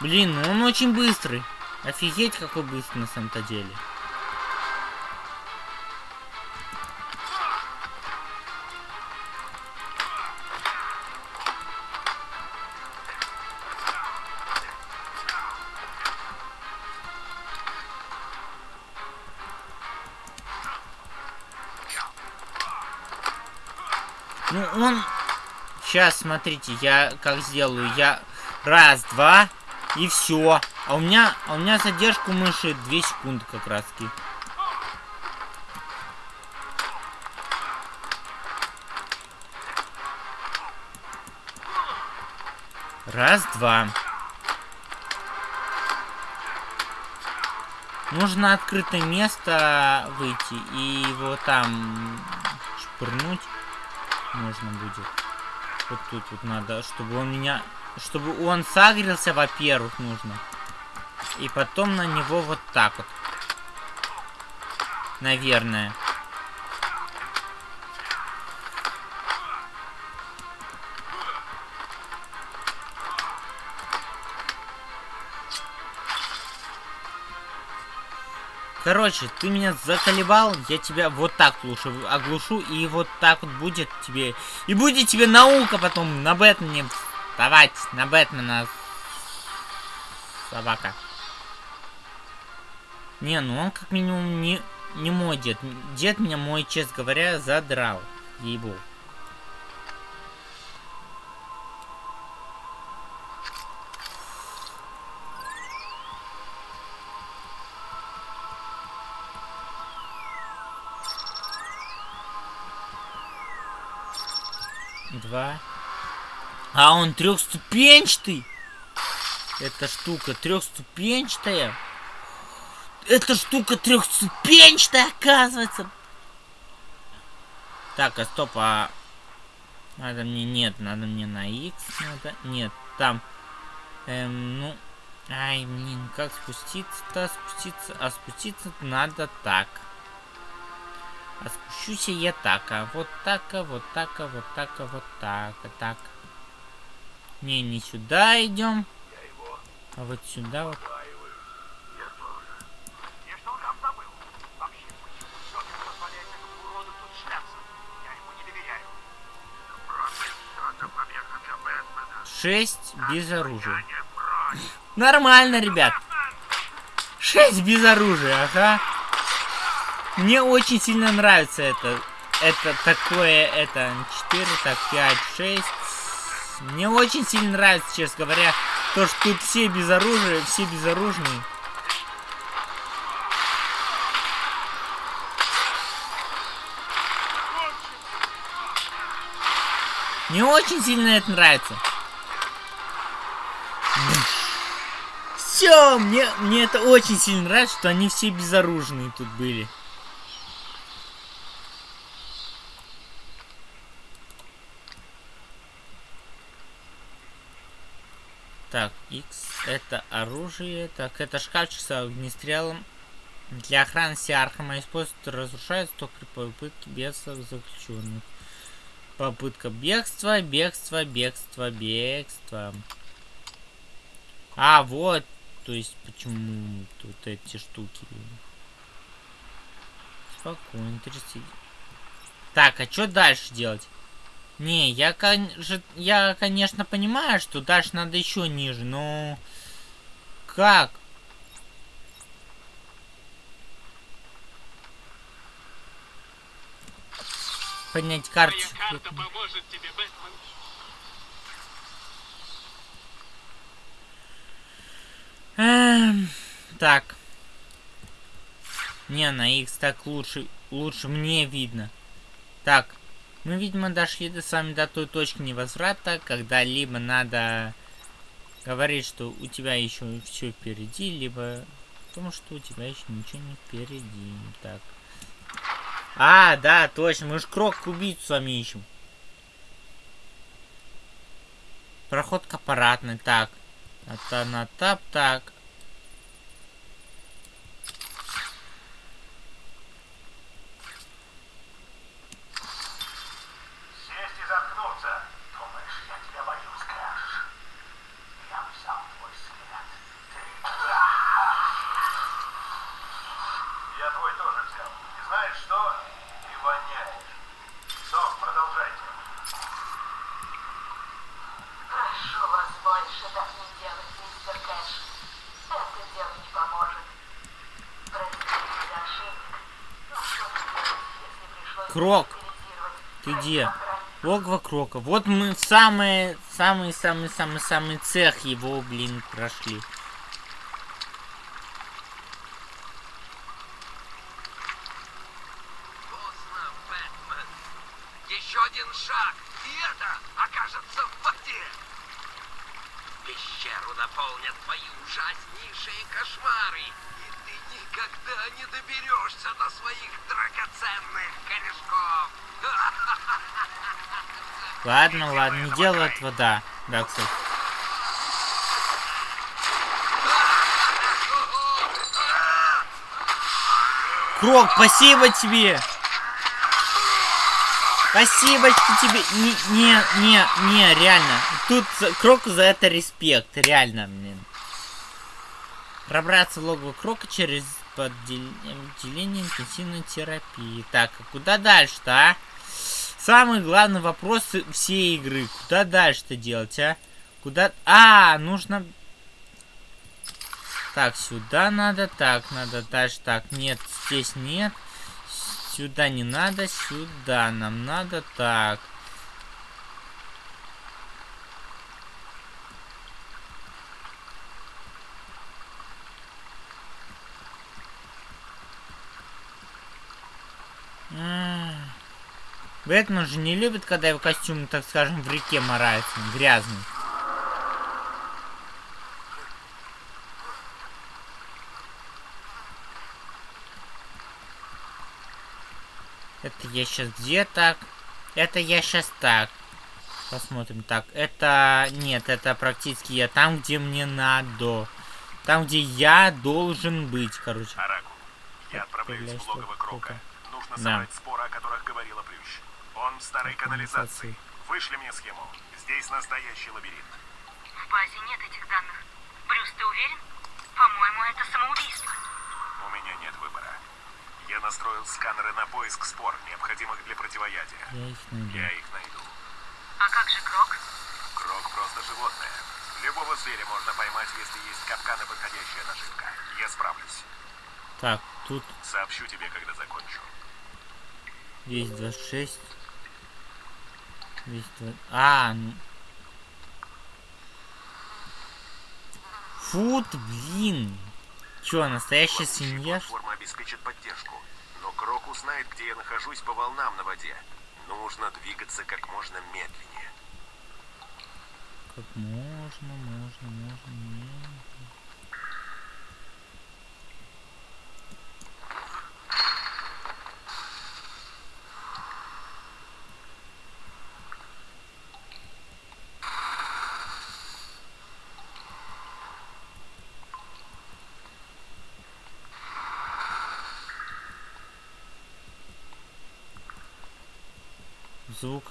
Блин, ну он очень быстрый. Офигеть, какой быстрый на самом-то деле. Сейчас, смотрите, я как сделаю. Я раз, два, и все. А у меня, а у меня задержку мыши 2 секунды как раз таки. Раз, два. Нужно открытое место выйти и его там шпырнуть можно будет. Вот тут вот надо, чтобы он меня... Чтобы он сагрился, во-первых, нужно. И потом на него вот так вот. Наверное. Короче, ты меня заколебал, я тебя вот так лучше оглушу, и вот так вот будет тебе... И будет тебе наука потом на Бэтмене вставать, на Бэтмена. Собака. Не, ну он как минимум не, не мой дед. Дед меня мой, честно говоря, задрал. Ей-богу. Два. А он трехступенчатый. Эта штука трехступенчатая. Эта штука трехступенчатая, оказывается. Так, а стоп, а... Надо мне... Нет, надо мне на X. Надо... Нет, там... Эм, ну... Ай, блин, как спуститься-то? Спуститься... А спуститься надо так. А спущусь я так, а вот так, а вот так, а вот так, а вот так, а так. Не, не сюда идем. А вот сюда вот. Шесть без оружия. Нормально, ребят. Шесть без оружия, ага. Мне очень сильно нравится это. Это такое, это 4, так, 5, 6. Мне очень сильно нравится, честно говоря, то, что тут все без оружия, все безоружные. Мне очень сильно это нравится. Все, мне, мне это очень сильно нравится, что они все безоружные тут были. Так, X это оружие. Так, это шкафчик с огнестрелом. Для охраны Сиархама используют разрушается только при попытке бегства заключенных. Попытка бегства, бегства, бегства, бегства. А, вот. То есть, почему тут эти штуки. Спокойно, трясти. Так, а что дальше делать? Не, я, кон- же- я, конечно, понимаю, что дальше надо еще ниже, но... Как? Поднять карточку. карта поможет тебе, Бэтмен. Эм, так. Не, на X так лучше, лучше мне видно. Так, мы, видимо, дошли до, с вами до той точки невозврата, когда либо надо говорить, что у тебя еще все впереди, либо потому что у тебя еще ничего не впереди. Так. А, да, точно, мы же крок убийцу с вами ищем. Проход к аппаратной, так. Это на тап, так. Сесть и заткнуться. Думаешь, я тебя боюсь, Крок? Я взял твой след. Ты... Я твой тоже взял. И знаешь что? Ты воняешь. Сок, продолжайте. Прошу вас больше так не делать, мистер Кэш. Это дело не поможет. Простите за ошибок. Но что же делать, если пришлось Крок, репетировать ты как где? Логово Крока. Вот мы в самый, самый, самый, самый, самый цех его, блин, прошли. Поздно, Бэтмен. Еще один шаг, и это окажется в воде. Пещеру наполнят твои ужаснейшие кошмары. И ты никогда не доберешься до своих драгоценных корешков. Ладно, ладно, не делай этого, да. Да, кстати. Крок, спасибо тебе! Спасибо тебе! Не, не, не, не, реально. Тут Кроку за это респект, реально, блин. Пробраться в логово Крока через поддел- отделение интенсивной терапии. Так, а куда дальше-то, а? Самый главный вопрос всей игры. Куда дальше-то делать, а? Куда... А, нужно... Так, сюда надо, так, надо дальше, так, нет, здесь нет. Сюда не надо, сюда нам надо, так. Ах. Бэтмен же не любит, когда его костюм, так скажем, в реке морается, грязный. Это я сейчас где так? Это я сейчас так. Посмотрим. Так, это... Нет, это практически я там, где мне надо. Там, где я должен быть, короче. Араку, я отправляюсь в логово Крока. Нужно Да. собрать споры, о которых говорила Плющ. Он в старой Канализации. канализации. Вышли мне схему. Здесь настоящий лабиринт. В базе нет этих данных. Брюс, ты уверен? По-моему, это самоубийство. У меня нет выбора. Я настроил сканеры на поиск спор, необходимых для противоядия. Я их найду. Я их найду. А как же Крок? Крок просто животное. Любого зверя можно поймать, если есть капкан и подходящая наживка. Я справлюсь. Так, тут Сообщу тебе, когда закончу. 226. 220. А, ну. Фут, блин. Чё, настоящая свинья? Платформа обеспечит поддержку. Но Крок узнает, где я нахожусь по волнам на воде. Нужно двигаться как можно медленнее. Как можно, можно, можно, медленно.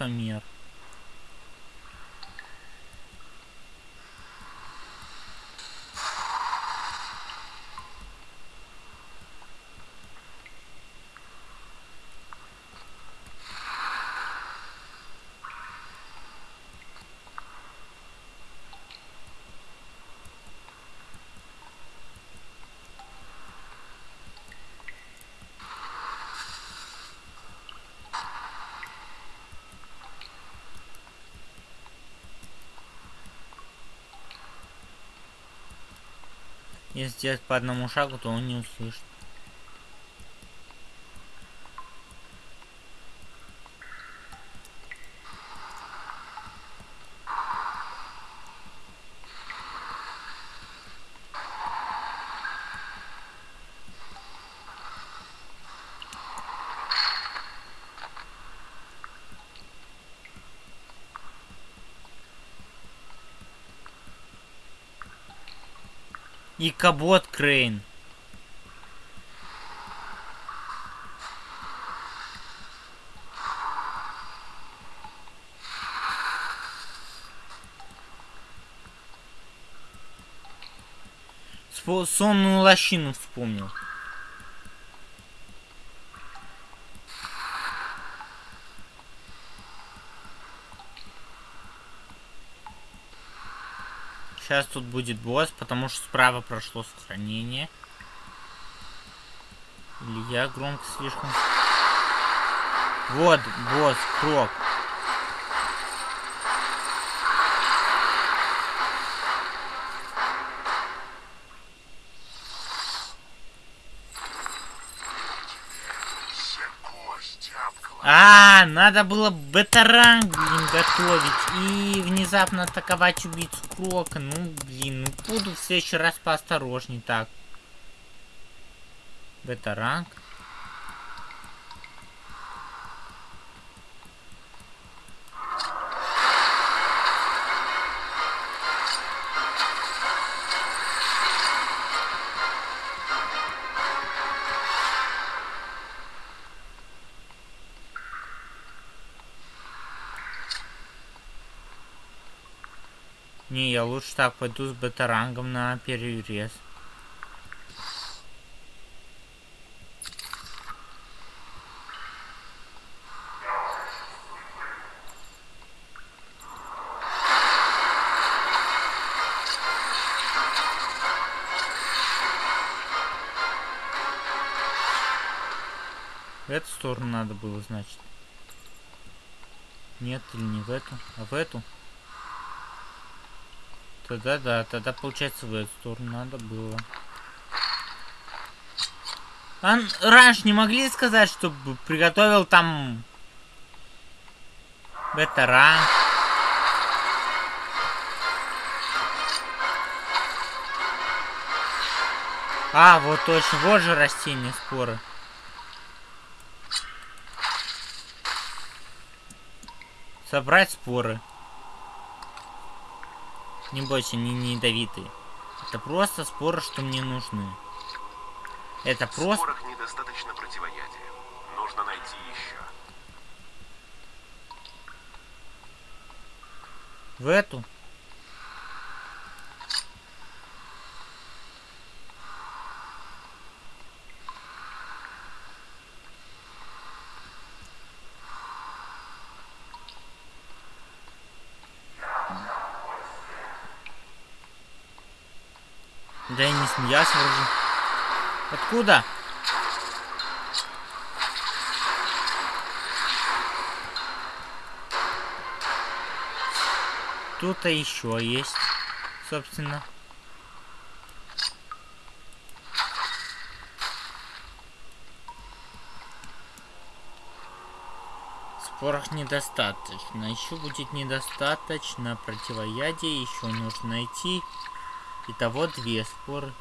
caminhar. Если сделать по одному шагу, то он не услышит. И кабот Крейн. Сонную лощину вспомнил. Сейчас тут будет босс, потому что справа прошло сохранение. Или я громко слишком. Вот босс, крок. Надо было бета-ранг, блин, готовить. И внезапно атаковать убийцу Крока. Ну, блин, ну буду в следующий раз поосторожней так. Бета-ранг. Лучше так пойду с бета-рангом на перерез. В эту сторону надо было, значит. Нет, или не в эту, а в эту. Тогда да, тогда получается в эту сторону надо было. А раньше не могли сказать, чтобы приготовил там бета А, вот точно, вот же растение споры. Собрать споры. Не бойся, они не ядовитые. Это просто споры, что мне нужны. Это В просто... спорах недостаточно противоядия. Нужно найти еще. В эту? Смеялся вроде. Откуда? Тут-то еще есть, собственно. Спорах недостаточно. Еще будет недостаточно противоядия. Еще нужно найти. Итого две споры.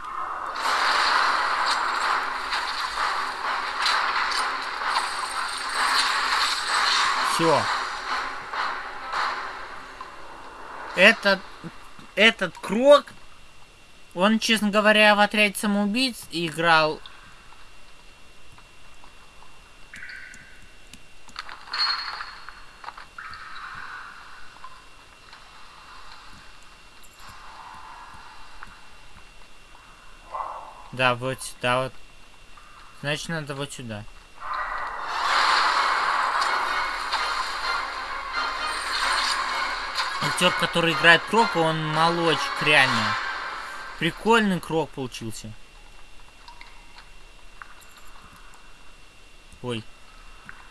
Все. Этот, этот крок, он, честно говоря, в отряде самоубийц играл Да, вот сюда вот. Значит, надо вот сюда. Актер, который играет Крока, он молочек, реально. Прикольный Крок получился. Ой.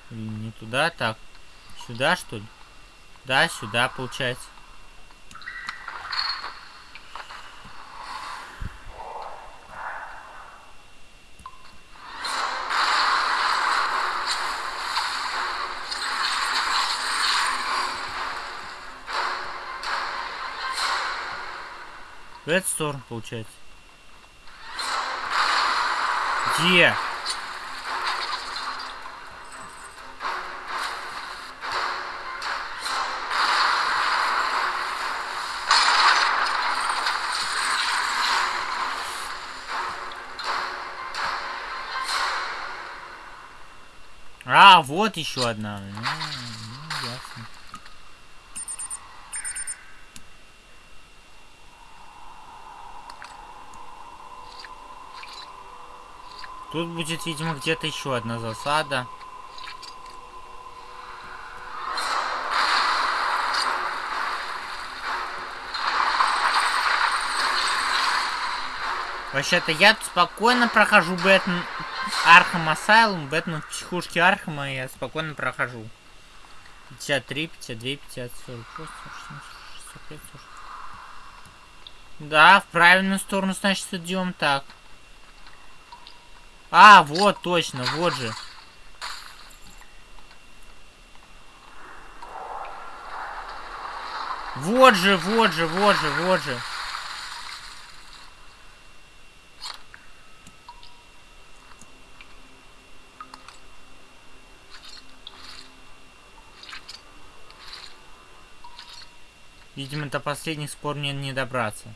Не туда, так. Сюда, что ли? Да, сюда, получается. Бэтстор, получается. Где? А, вот еще одна. Ну, Тут будет, видимо, где-то еще одна засада. Вообще-то я спокойно прохожу Бэтмен Arkham Asylum, Бэтмен в психушке Архама я спокойно прохожу. 53, 52, 50, 40, 45, 45, 40. Да, в правильную сторону, значит, идем так. А, вот, точно, вот же. Вот же, вот же, вот же, вот же. Видимо, до последних спор мне не добраться.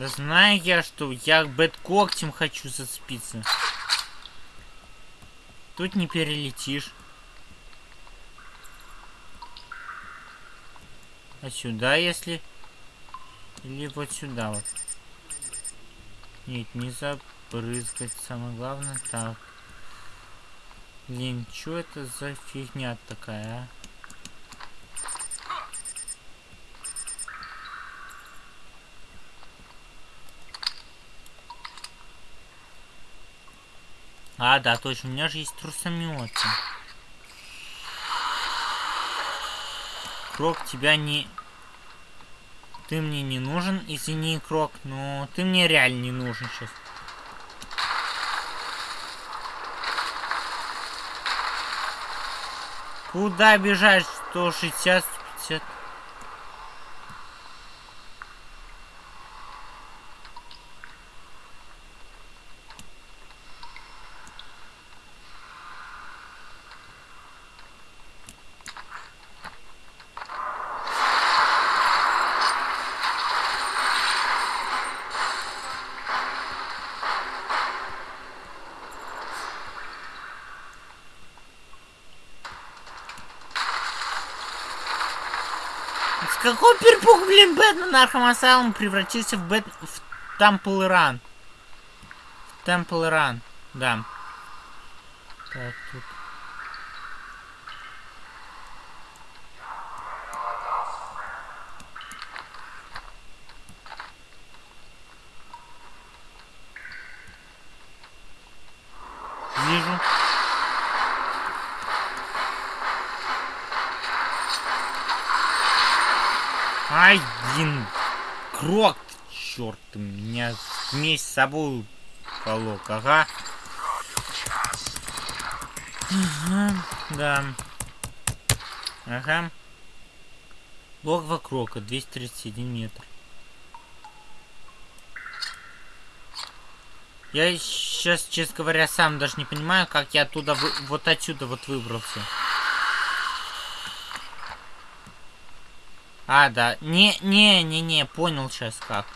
Да знаю я, что я бэт когтем хочу зацепиться. Тут не перелетишь. А сюда, если... Или вот сюда вот. Нет, не забрызгать. Самое главное. Так. Блин, что это за фигня такая, а? А, да, точно, у меня же есть трусометы. Крок, тебя не... Ты мне не нужен, извини, Крок, но ты мне реально не нужен сейчас. Куда бежать? 160, 150. С какого Arkham Asylum превратился в Бэт... в Temple Run? В Temple Run, да. Так, тут... Вижу. Ай, блин. Крок, черт, вместе с собой полок, ага. Ага, да. Ага. Логово Крока, 231 метр. Я сейчас, честно говоря, сам даже не понимаю, как я оттуда, вы... вот отсюда вот выбрался. А, да. Не, не, не, не, понял сейчас как.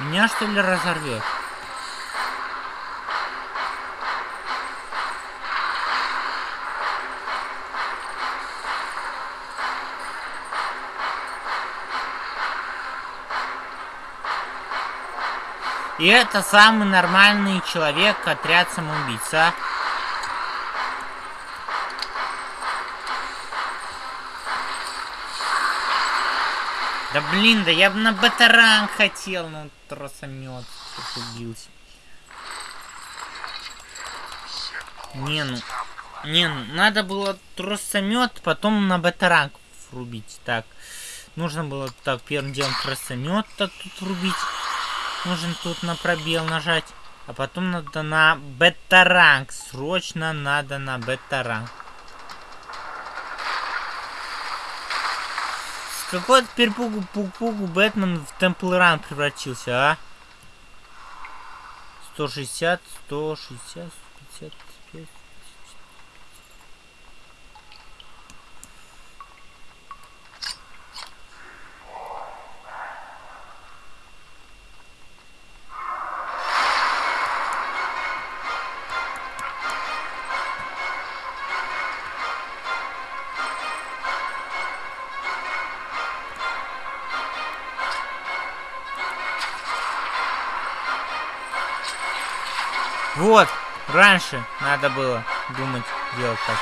Меня что ли разорвет? И это самый нормальный человек, отряд самоубийц, Да блин, да я бы на батаранг хотел, но тросомет убился. Не, ну... Не, ну, надо было тросомет, потом на батаранг врубить. Так, нужно было так первым делом тросомет так тут врубить. Нужно тут на пробел нажать. А потом надо на бета-ранг. Срочно надо на бета-ранг. Какой перепугу пугу Бэтмен в Темпл Ран превратился, а? 160, 160, 155. Раньше надо было думать, делать так.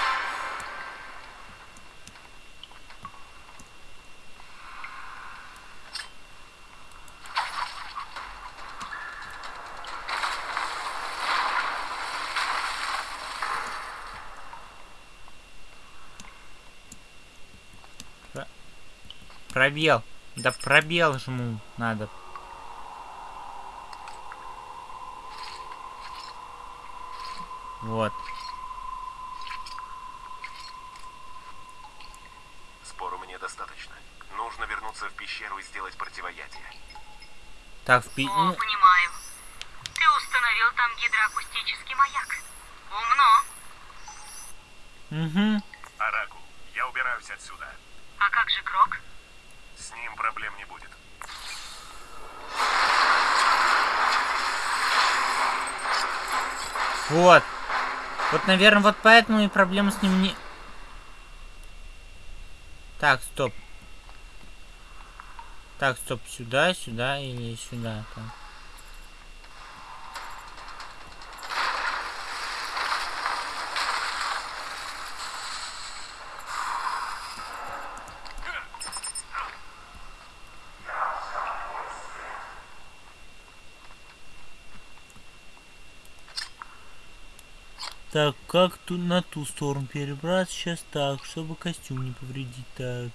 Про- Пробел. Да пробел жму надо. Вот. Спору мне достаточно. Нужно вернуться в пещеру и сделать противоядие. В пи... О, понимаю. Ты установил там гидроакустический маяк. Умно. Угу. Оракул, я убираюсь отсюда. А как же Крок? С ним проблем не будет. Вот. Вот, наверное, вот поэтому и проблема с ним не... Так, стоп. Так, стоп, сюда, сюда или сюда. Так. Так, как тут на ту сторону перебраться? Сейчас так, чтобы костюм не повредить. Так.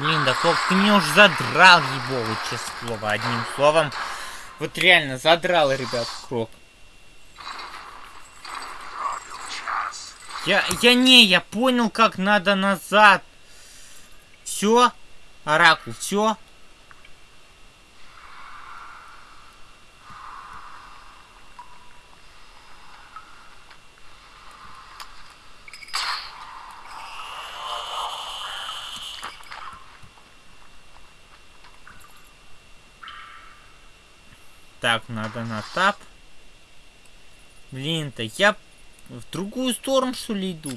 Блин, да Кок, ты меня уже задрал, ебовый, честное слово, одним словом. Вот реально, задрал, ребят, Крок. Я, я не, я понял, как надо назад. Все? Оракул, все? Так, надо на тап. Блин-то, я в другую сторону, что ли, иду?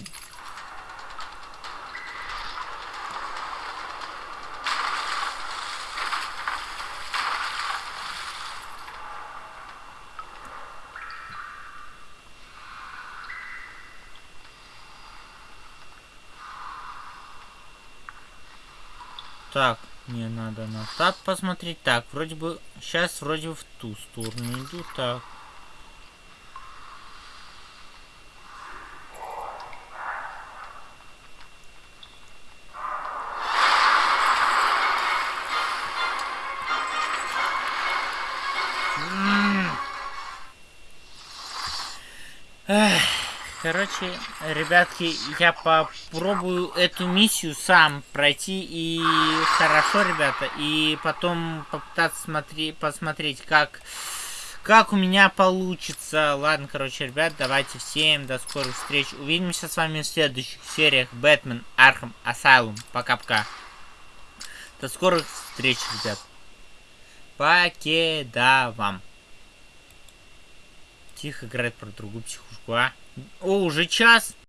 Так, мне надо на тап посмотреть. Так, вроде бы... Сейчас вроде бы в ту сторону иду. Так. Короче, ребятки, я попробую эту миссию сам пройти и хорошо, ребята, и потом попытаться смотри, посмотреть, как, как у меня получится. Ладно, короче, ребят, давайте всем до скорых встреч. Увидимся с вами в следующих сериях Batman Arkham Asylum. Пока-пока. До скорых встреч, ребят. Покеда вам. Тихо играет про другую психушку, а? О, уже час.